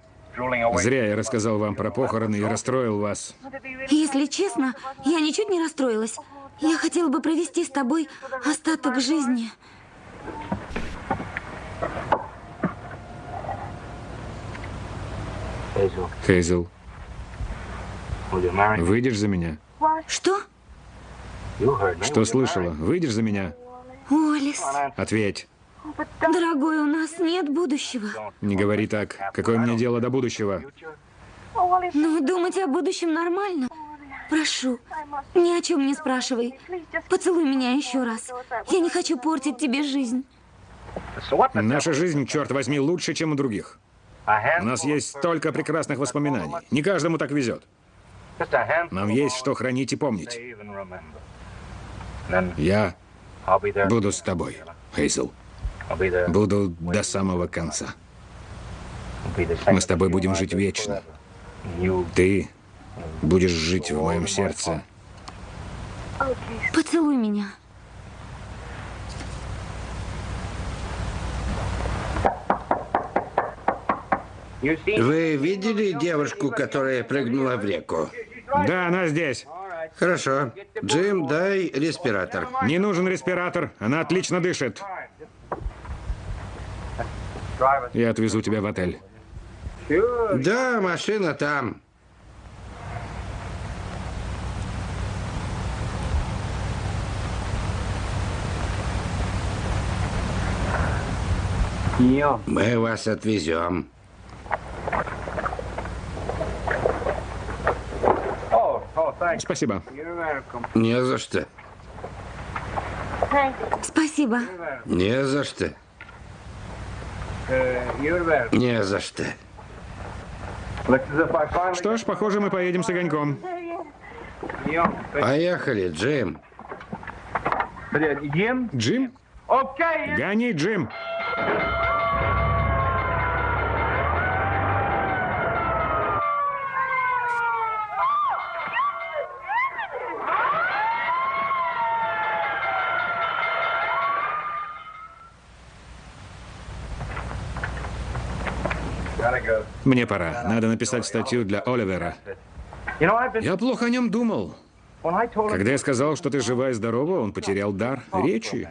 S2: Зря я рассказал вам про похороны и расстроил вас.
S3: Если честно, я ничуть не расстроилась. Я хотела бы провести с тобой остаток жизни.
S2: Хейзел, выйдешь за меня?
S3: Что?
S2: Что слышала? Выйдешь за меня?
S3: Уоллес,
S2: Ответь.
S3: дорогой, у нас нет будущего.
S2: Не говори так. Какое мне дело до будущего?
S3: Но думать о будущем нормально. Прошу, ни о чем не спрашивай. Поцелуй меня еще раз. Я не хочу портить тебе жизнь.
S2: Наша жизнь, черт возьми, лучше, чем у других. У нас есть столько прекрасных воспоминаний. Не каждому так везет. Нам есть что хранить и помнить. Я буду с тобой, Хейзел. Буду до самого конца. Мы с тобой будем жить вечно. Ты будешь жить в моем сердце.
S3: Поцелуй меня.
S1: Вы видели девушку, которая прыгнула в реку?
S2: Да, она здесь.
S1: Хорошо. Джим, дай респиратор.
S2: Не нужен респиратор. Она отлично дышит. Я отвезу тебя в отель.
S1: Да, машина там. Мы вас отвезем.
S2: Спасибо.
S1: Не за что.
S3: Спасибо.
S1: Не за что. Не за что.
S2: Что ж, похоже, мы поедем с огоньком.
S1: Поехали, Джим.
S2: Джим? Гони, Джим. Мне пора. Надо написать статью для Оливера. Я плохо о нем думал. Когда я сказал, что ты жива и здорова, он потерял дар речи.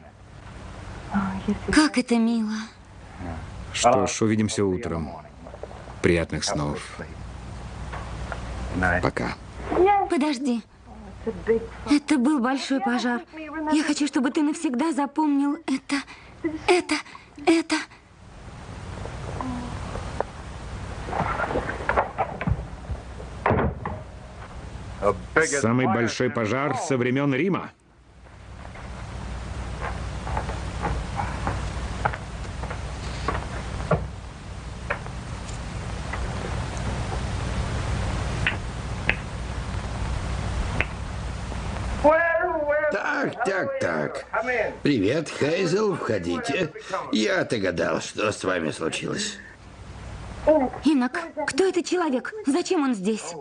S3: Как это мило.
S2: Что ж, увидимся утром. Приятных снов. Пока.
S3: Подожди. Это был большой пожар. Я хочу, чтобы ты навсегда запомнил это, это, это.
S2: Самый большой пожар со времен Рима.
S1: Так, так, так. Привет, Хейзел, входите. Я догадал, что с вами случилось.
S3: Инок, кто этот человек? Зачем он здесь?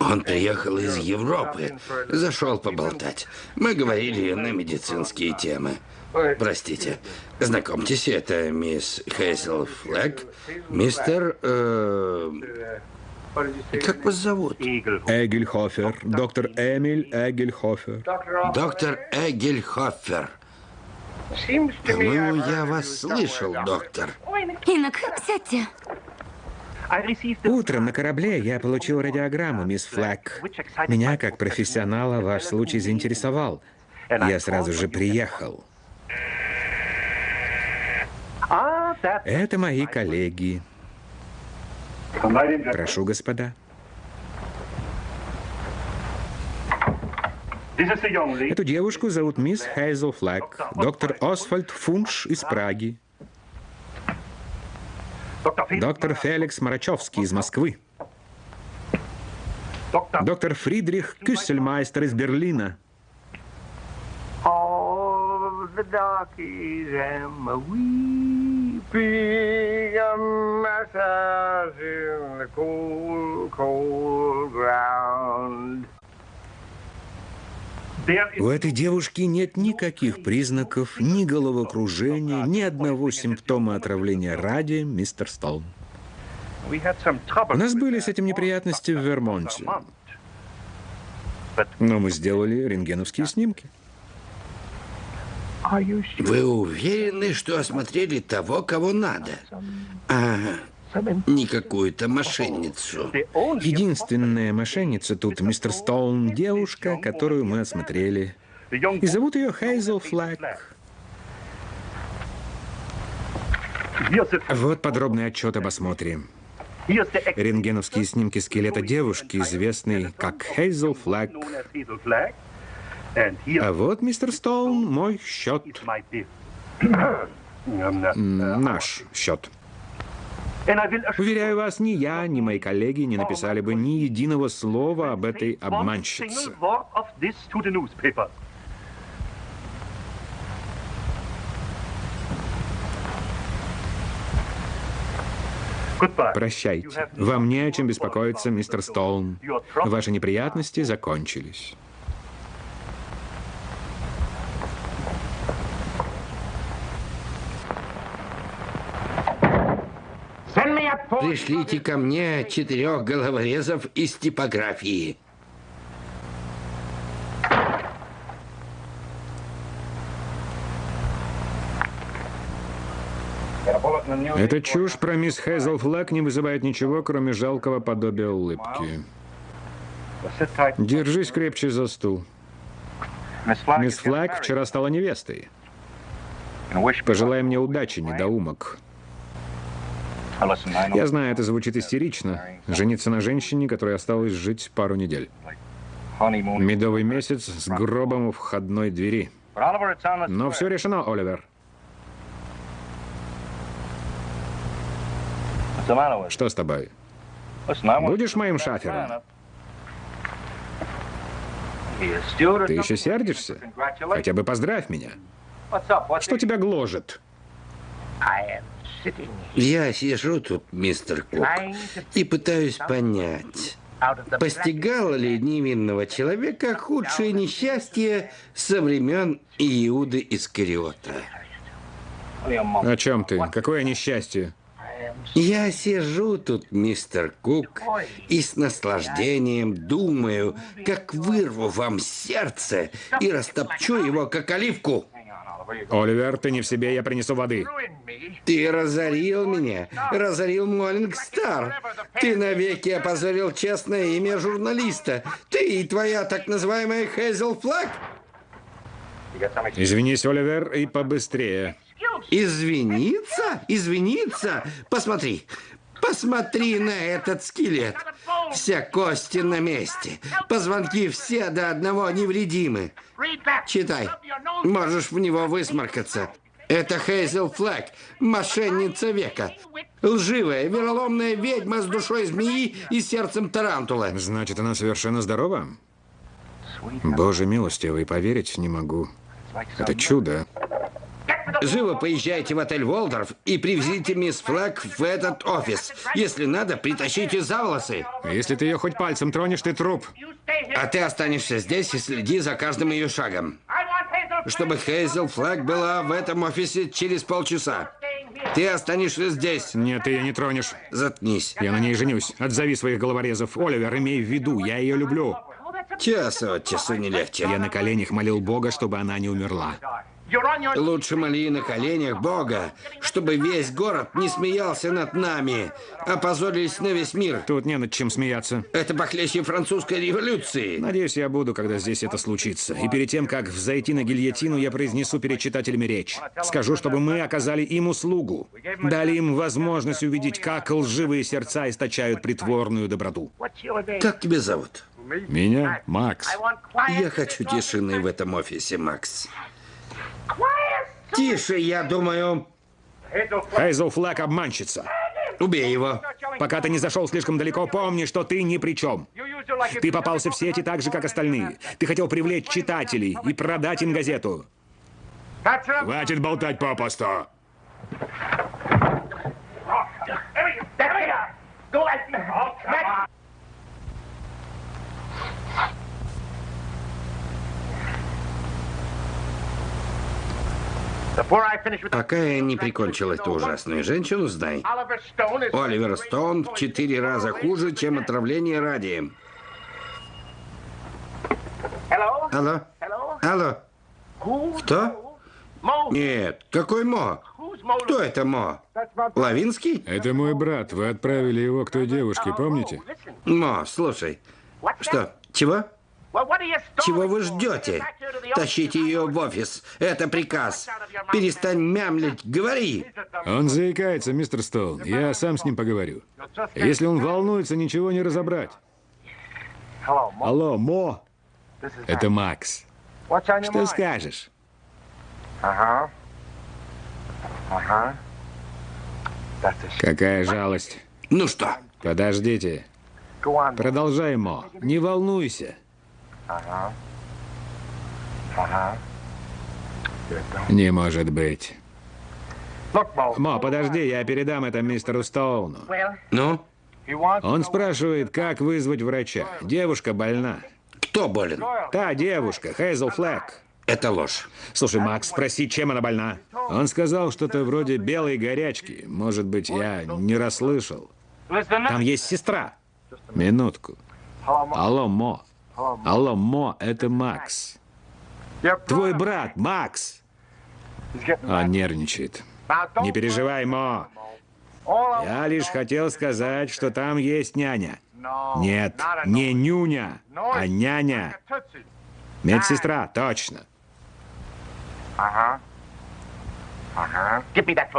S1: Он приехал из Европы, зашел поболтать. Мы говорили на медицинские темы. Простите. Знакомьтесь, это мисс Хейзел Флэг, мистер... э, как вас зовут?
S2: Эгельхофер. Доктор Эмиль Эгельхофер.
S1: Доктор Эгельхофер. По-моему, я вас слышал, доктор.
S3: Инок, сядьте.
S2: Утром на корабле я получил радиограмму, мисс Флэк. Меня, как профессионала, ваш случай заинтересовал. Я сразу же приехал. Это мои коллеги. Прошу, господа. Эту девушку зовут мисс Хейзел Флэк, доктор Освальд Фунш из Праги, доктор Феликс Марачевский из Москвы, доктор Фридрих Кюссельмайстер из Берлина. У этой девушки нет никаких признаков ни головокружения, ни одного симптома отравления радием, мистер Стоун. У нас были с этим неприятности в Вермонте, но мы сделали рентгеновские снимки.
S1: Вы уверены, что осмотрели того, кого надо? А не какую-то мошенницу?
S2: Единственная мошенница тут, мистер Стоун, девушка, которую мы осмотрели. И зовут ее Хейзел Флэк. Вот подробный отчет об осмотре. Рентгеновские снимки скелета девушки, известной как Хейзел Флэк. А вот, мистер Стоун, мой счет. Наш счет. Уверяю вас, ни я, ни мои коллеги не написали бы ни единого слова об этой обманщице. Прощайте. Вам не о чем беспокоиться, мистер Стоун. Ваши неприятности закончились.
S1: Пришлите ко мне четырех головорезов из типографии.
S2: Эта чушь про мисс Хейзел Флэг не вызывает ничего, кроме жалкого подобия улыбки. Держись крепче за стул. Мисс Флэг вчера стала невестой. Пожелай мне удачи, недоумок. Я знаю, это звучит истерично. Жениться на женщине, которой осталось жить пару недель. Медовый месяц с гробом у входной двери. Но все решено, Оливер. Что с тобой? Будешь моим шафером? Ты еще сердишься? Хотя бы поздравь меня. Что тебя гложет?
S1: Я сижу тут, мистер Кук, и пытаюсь понять, постигало ли невинного человека худшее несчастье со времен Иуды Искариота.
S2: О чем ты? Какое несчастье?
S1: Я сижу тут, мистер Кук, и с наслаждением думаю, как вырву вам сердце и растопчу его, как оливку.
S2: Оливер, ты не в себе, я принесу воды.
S1: Ты разорил меня, разорил Моллинг Стар. Ты навеки опозорил честное имя журналиста. Ты и твоя так называемая Хейзел Флаг.
S2: Извинись, Оливер, и побыстрее.
S1: Извиниться? Извиниться? Посмотри. Посмотри на этот скелет. Все кости на месте. Позвонки все до одного невредимы. Читай. Можешь в него высморкаться. Это Хейзел Флэг, мошенница века. Лживая, вероломная ведьма с душой змеи и сердцем тарантула.
S2: Значит, она совершенно здорова? Боже милостивый, поверить не могу. Это чудо.
S1: Живо поезжайте в отель Волдорф и привезите мисс Флэг в этот офис. Если надо, притащите за волосы.
S2: Если ты ее хоть пальцем тронешь, ты труп.
S1: А ты останешься здесь и следи за каждым ее шагом. Чтобы Хейзел Флэг была в этом офисе через полчаса. Ты останешься здесь.
S2: Нет, ты ее не тронешь.
S1: Заткнись.
S2: Я на ней женюсь. Отзови своих головорезов. Оливер, имей в виду, я ее люблю.
S1: Час от часу не легче.
S2: Я на коленях молил Бога, чтобы она не умерла.
S1: Лучше моли на коленях Бога, чтобы весь город не смеялся над нами, опозорились на весь мир.
S2: Тут не над чем смеяться.
S1: Это похлеще французской революции.
S2: Надеюсь, я буду, когда здесь это случится. И перед тем, как взойти на гильотину, я произнесу перед читателями речь. Скажу, чтобы мы оказали им услугу. Дали им возможность увидеть, как лживые сердца источают притворную доброту.
S1: Как тебя зовут?
S2: Меня? Макс.
S1: Я хочу тишины в этом офисе, Макс. Тише, я думаю.
S2: Хейзел Флаг обманщица.
S1: Убей его.
S2: Пока ты не зашел слишком далеко, помни, что ты ни при чем. Ты попался в сети так же, как остальные. Ты хотел привлечь читателей и продать им газету. Хватит болтать попусту.
S1: Пока я не прикончил эту ужасную женщину, знай. Оливер Стоун в четыре раза хуже, чем отравление радием. Алло? Алло? Кто? Нет, какой Мо? Кто это Мо? Лавинский?
S2: Это мой брат. Вы отправили его к той девушке, помните?
S1: Мо, слушай. Что? Чего? Чего вы ждете? Тащите ее в офис. Это приказ. Перестань мямлить. Говори.
S2: Он заикается, мистер Стоун. Я сам с ним поговорю. Если он волнуется, ничего не разобрать. Алло, Мо. Это Макс. Что скажешь? Какая жалость.
S1: Ну что?
S2: Подождите. Продолжай, Мо. Не волнуйся. Не может быть. Мо, подожди, я передам это мистеру Стоуну.
S1: Ну?
S2: Он спрашивает, как вызвать врача. Девушка больна.
S1: Кто болен?
S2: Та девушка, Хейзел Флэк.
S1: Это ложь.
S2: Слушай, Макс, спроси, чем она больна. Он сказал что-то вроде белой горячки. Может быть, я не расслышал. Там есть сестра. Минутку. Алло, Мо. Алло, Мо, это Макс. Твой брат, Макс. Он нервничает. Не переживай, Мо. Я лишь хотел сказать, что там есть няня. Нет, не нюня, а няня. Медсестра, точно.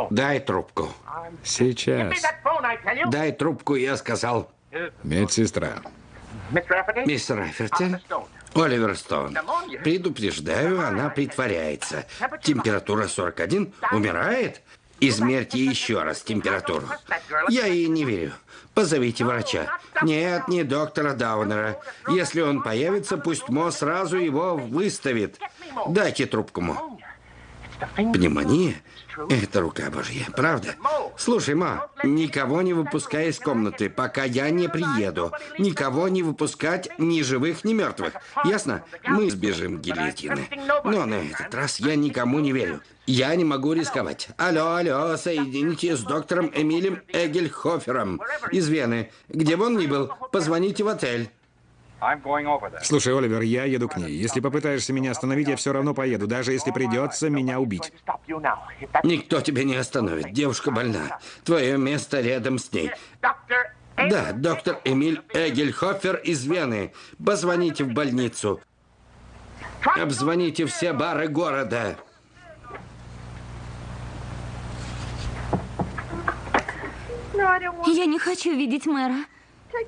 S1: Дай трубку.
S2: Сейчас.
S1: Дай трубку, я сказал.
S2: Медсестра.
S1: Мистер Раферти, Оливер Стоун. Предупреждаю, она притворяется. Температура 41. Умирает? Измерьте еще раз температуру. Я ей не верю. Позовите врача. Нет, не доктора Даунера. Если он появится, пусть Мо сразу его выставит. Дайте трубку Мо. Пневмония? Это рука Божья, правда? Слушай, Ма, никого не выпускай из комнаты, пока я не приеду. Никого не выпускать ни живых, ни мертвых. Ясно? Мы сбежим гильотины. Но на этот раз я никому не верю. Я не могу рисковать. Алло, алло, соедините с доктором Эмилем Эгельхофером из Вены. Где бы он ни был, позвоните в отель.
S2: Слушай, Оливер, я еду к ней. Если попытаешься меня остановить, я все равно поеду, даже если придется меня убить.
S1: Никто тебя не остановит. Девушка больна. Твое место рядом с ней. Да, доктор Эмиль Эгельхофер из Вены. Позвоните в больницу. Обзвоните все бары города.
S3: Я не хочу видеть мэра.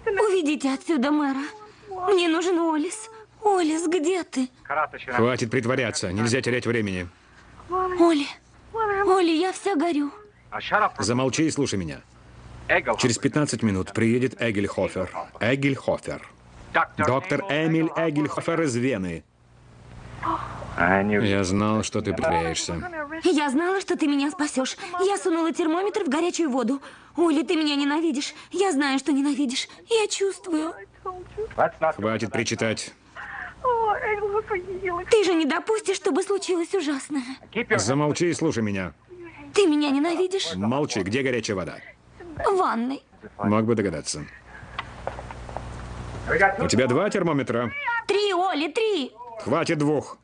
S3: Уведите отсюда мэра. Мне нужен Олис. Олис, где ты?
S2: Хватит притворяться, нельзя терять времени.
S3: Оли, Оли, я вся горю.
S2: Замолчи и слушай меня. Через 15 минут приедет Эгельхофер. Эгельхофер. Доктор Эмиль Эгельхофер из Вены. Я знал, что ты притворяешься.
S3: Я знала, что ты меня спасешь. Я сунула термометр в горячую воду. Оли, ты меня ненавидишь. Я знаю, что ненавидишь. Я чувствую.
S2: Хватит причитать.
S3: Ты же не допустишь, чтобы случилось ужасное.
S2: Замолчи и слушай меня.
S3: Ты меня ненавидишь?
S2: Молчи, где горячая вода?
S3: В ванной.
S2: Мог бы догадаться. У тебя два термометра.
S3: Три, Оли, три.
S2: Хватит двух.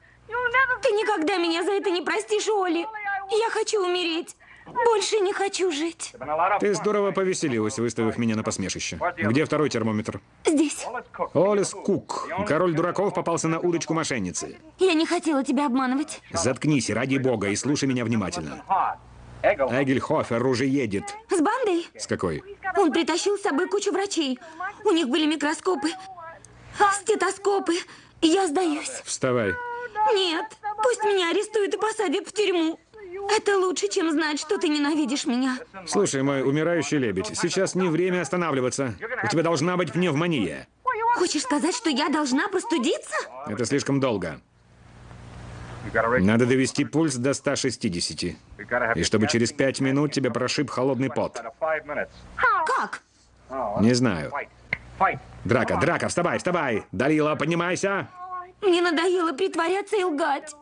S3: Ты никогда меня за это не простишь, Оли. Я хочу умереть. Больше не хочу жить.
S2: Ты здорово повеселилась, выставив меня на посмешище. Где второй термометр?
S3: Здесь.
S2: Олис Кук. Король дураков попался на удочку мошенницы.
S3: Я не хотела тебя обманывать.
S2: Заткнись, ради бога, и слушай меня внимательно. Эгельхофер уже едет.
S3: С бандой?
S2: С какой?
S3: Он притащил с собой кучу врачей. У них были микроскопы, стетоскопы. Я сдаюсь.
S2: Вставай.
S3: Нет, пусть меня арестуют и посадят в тюрьму. Это лучше, чем знать, что ты ненавидишь меня.
S2: Слушай, мой умирающий лебедь, сейчас не время останавливаться. У тебя должна быть пневмония.
S3: Хочешь сказать, что я должна простудиться?
S2: Это слишком долго. Надо довести пульс до 160. И чтобы через пять минут тебя прошиб холодный пот.
S3: Как?
S2: Не знаю. Драка, драка, вставай, вставай! Далила, поднимайся!
S3: Мне надоело притворяться и лгать.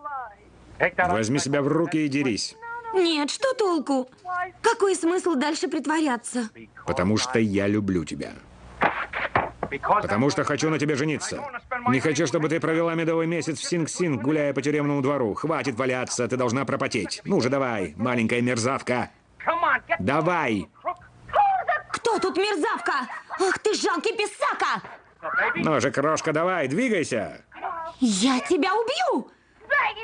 S2: Возьми себя в руки и дерись.
S3: Нет, что толку? Какой смысл дальше притворяться?
S2: Потому что я люблю тебя. Потому что хочу на тебе жениться. Не хочу, чтобы ты провела медовый месяц в Синг-Синг, гуляя по тюремному двору. Хватит валяться, ты должна пропотеть. Ну же, давай, маленькая мерзавка. Давай!
S3: Кто тут мерзавка? Ах ты жалкий писака!
S2: Ну же, крошка, давай, двигайся.
S3: Я тебя убью!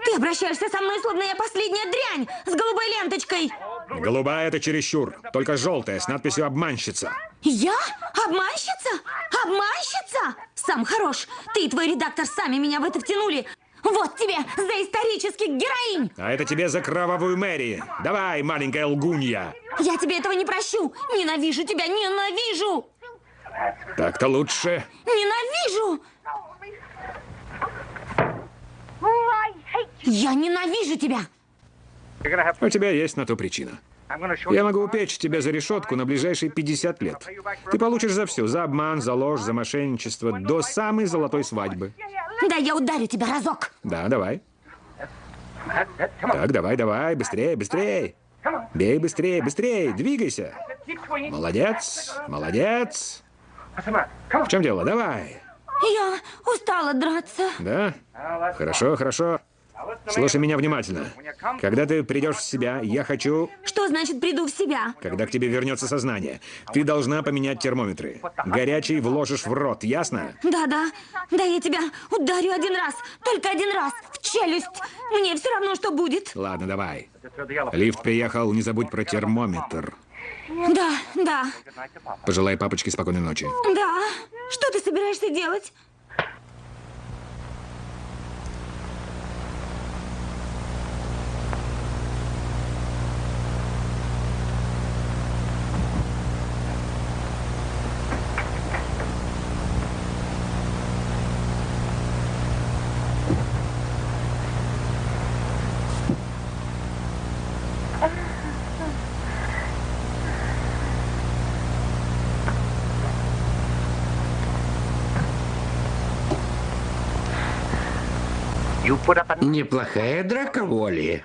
S3: Ты обращаешься со мной, словно я последняя дрянь с голубой ленточкой.
S2: Голубая это чересчур. Только желтая с надписью «Обманщица».
S3: Я? Обманщица? Обманщица? Сам хорош. Ты и твой редактор сами меня в это втянули. Вот тебе за исторических героинь!
S2: А это тебе за кровавую Мэри. Давай, маленькая лгунья.
S3: Я тебе этого не прощу! Ненавижу тебя, ненавижу!
S2: Так-то лучше.
S3: Ненавижу! Я ненавижу тебя!
S2: У тебя есть на то причина. Я могу упечь тебя за решетку на ближайшие 50 лет. Ты получишь за все. За обман, за ложь, за мошенничество. До самой золотой свадьбы.
S3: Да, я ударю тебя разок!
S2: Да, давай. Так, давай, давай. Быстрее, быстрее. Бей быстрее, быстрее. Двигайся. Молодец, молодец. В чем дело? Давай.
S3: Я устала драться.
S2: Да? Хорошо, хорошо. Слушай меня внимательно. Когда ты придешь в себя, я хочу,
S3: Что значит приду в себя?
S2: когда к тебе вернется сознание. Ты должна поменять термометры. Горячий вложишь в рот, ясно?
S3: Да, да. Да, я тебя ударю один раз. Только один раз. В челюсть. Мне все равно, что будет.
S2: Ладно, давай. Лифт приехал, не забудь про термометр.
S3: Да, да,
S2: Пожелай папочке спокойной ночи.
S3: да. Что ты собираешься делать?
S1: Неплохая драка воли.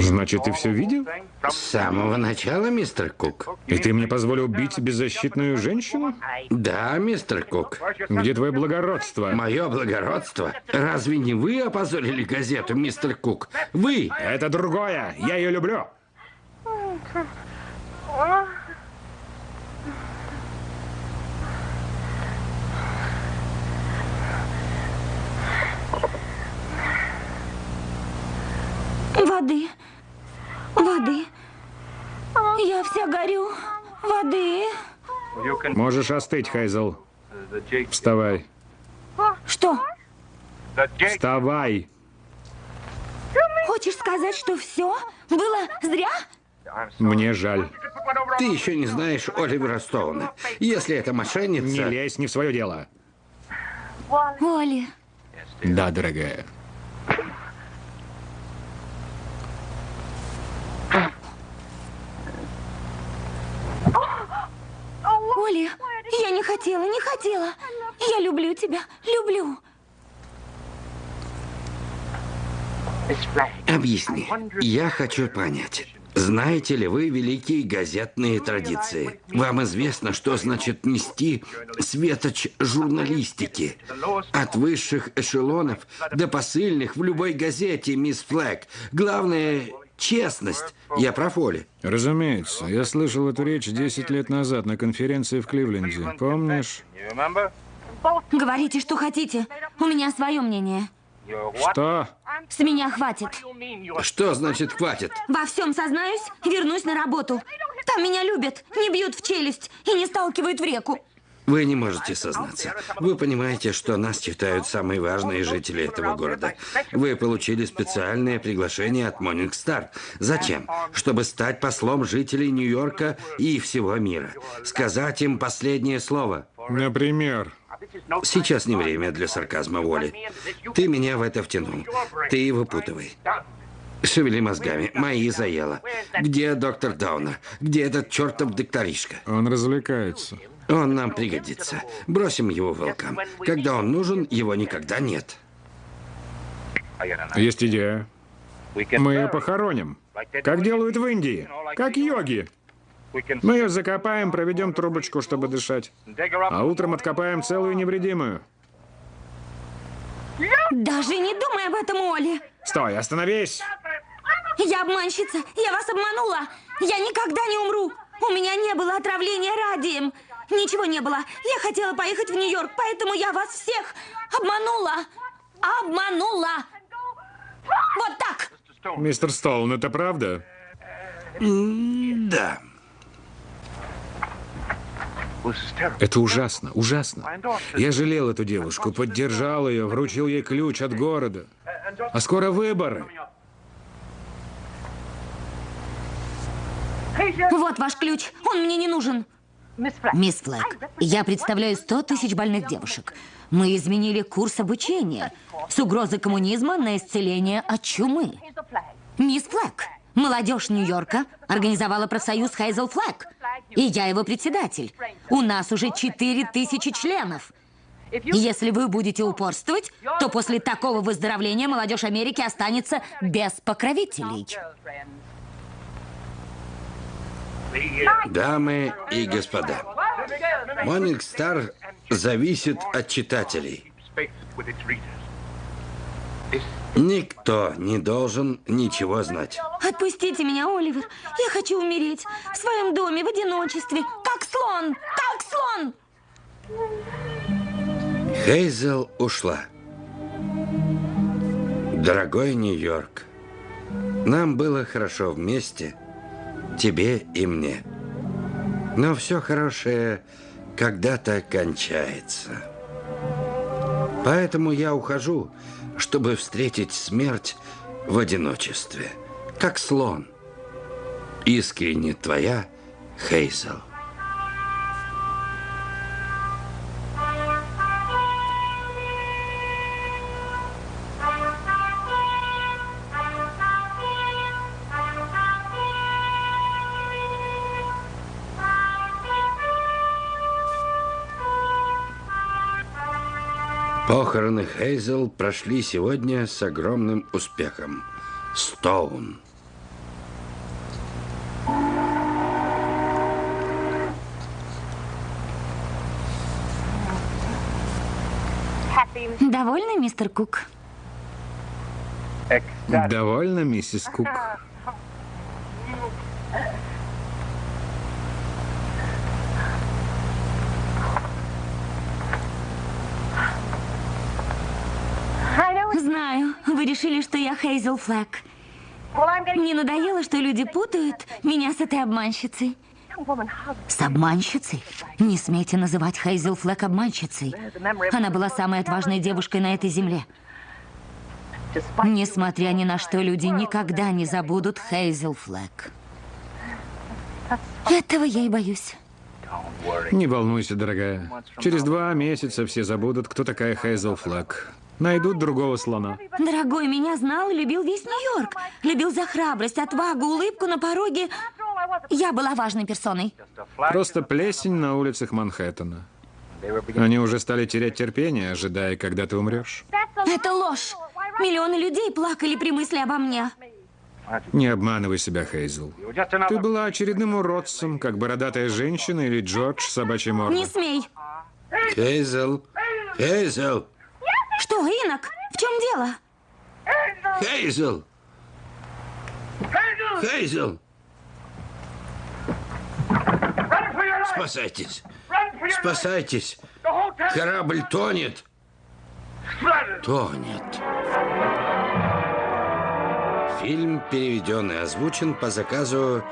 S2: Значит, ты все видел?
S1: С самого начала, мистер Кук.
S2: И ты мне позволил убить беззащитную женщину?
S1: Да, мистер Кук.
S2: Где твое благородство?
S1: Мое благородство. Разве не вы опозорили газету, мистер Кук? Вы!
S2: Это другое. Я ее люблю.
S3: Воды. Воды. Я вся горю. Воды.
S2: Можешь остыть, Хайзел. Вставай.
S3: Что?
S2: Вставай.
S3: Хочешь сказать, что все было зря?
S2: Мне жаль.
S1: Ты еще не знаешь Оливера Стоуна. Если это
S2: Не
S1: мошенница...
S2: лезь не в свое дело.
S3: Оли.
S2: Да, дорогая.
S3: Оли, я не хотела, не хотела. Я люблю тебя, люблю.
S1: Объясни. Я хочу понять. Знаете ли вы великие газетные традиции? Вам известно, что значит нести светоч журналистики? От высших эшелонов до посыльных в любой газете, мисс Флэг. Главное – честность. Я прав, Оли?
S2: Разумеется. Я слышал эту речь 10 лет назад на конференции в Кливленде. Помнишь?
S3: Говорите, что хотите. У меня свое мнение.
S2: Что?
S3: С меня хватит.
S1: Что значит «хватит»?
S3: Во всем сознаюсь, вернусь на работу. Там меня любят, не бьют в челюсть и не сталкивают в реку.
S1: Вы не можете сознаться. Вы понимаете, что нас читают самые важные жители этого города. Вы получили специальное приглашение от Morning Star. Зачем? Чтобы стать послом жителей Нью-Йорка и всего мира. Сказать им последнее слово.
S2: Например?
S1: Сейчас не время для сарказма, Воли. Ты меня в это втянул. Ты выпутывай. Шевели мозгами. Мои заело. Где доктор Даунер? Где этот чертов докторишка?
S2: Он развлекается.
S1: Он нам пригодится. Бросим его волкам. Когда он нужен, его никогда нет.
S2: Есть идея. Мы ее похороним. Как делают в Индии. Как йоги. Мы ее закопаем, проведем трубочку, чтобы дышать. А утром откопаем целую невредимую.
S3: Даже не думай об этом, Оли.
S2: Стой, остановись!
S3: Я обманщица, я вас обманула. Я никогда не умру. У меня не было отравления радием. Ничего не было. Я хотела поехать в Нью-Йорк, поэтому я вас всех обманула. Обманула. Вот так.
S2: Мистер Стоун, это правда?
S1: Да.
S2: Это ужасно, ужасно. Я жалел эту девушку, поддержал ее, вручил ей ключ от города. А скоро выборы.
S3: Вот ваш ключ. Он мне не нужен.
S4: Мисс Флэг, я представляю 100 тысяч больных девушек. Мы изменили курс обучения с угрозы коммунизма на исцеление от чумы. Мисс Флэг, молодежь Нью-Йорка организовала профсоюз Хейзел Флэг. И я его председатель. У нас уже 4 тысячи членов. Если вы будете упорствовать, то после такого выздоровления молодежь Америки останется без покровителей.
S1: Дамы и господа, Morning Star зависит от читателей. Никто не должен ничего знать.
S3: Отпустите меня, Оливер. Я хочу умереть в своем доме в одиночестве, как слон, как слон.
S1: Хейзел ушла. Дорогой Нью-Йорк, нам было хорошо вместе, тебе и мне. Но все хорошее когда-то кончается. Поэтому я ухожу, чтобы встретить смерть в одиночестве, как слон. Искренне твоя, Хейзел. Похороны Хейзел прошли сегодня с огромным успехом. Стоун.
S3: Довольны, мистер Кук?
S2: Довольно, миссис Кук?
S3: Знаю, вы решили, что я Хейзел Флэк. Мне надоело, что люди путают меня с этой обманщицей.
S4: С обманщицей? Не смейте называть Хейзел Флэк обманщицей. Она была самой отважной девушкой на этой земле. Несмотря ни на что, люди никогда не забудут Хейзел Флэк.
S3: Этого я и боюсь.
S2: Не волнуйся, дорогая. Через два месяца все забудут, кто такая Хейзел Флаг. Найдут другого слона.
S3: Дорогой, меня знал и любил весь Нью-Йорк. Любил за храбрость, отвагу, улыбку на пороге. Я была важной персоной.
S2: Просто плесень на улицах Манхэттена. Они уже стали терять терпение, ожидая, когда ты умрешь.
S3: Это ложь. Миллионы людей плакали при мысли обо мне.
S2: Не обманывай себя, Хейзел. Ты была очередным уродцем, как бородатая женщина или Джордж собачья морда.
S3: Не смей.
S1: Хейзел, Хейзел,
S3: Что, инок? В чем дело?
S1: Хейзел! Хейзел! Спасайтесь! Спасайтесь! Корабль тонет! Тонет. Фильм переведен и озвучен по заказу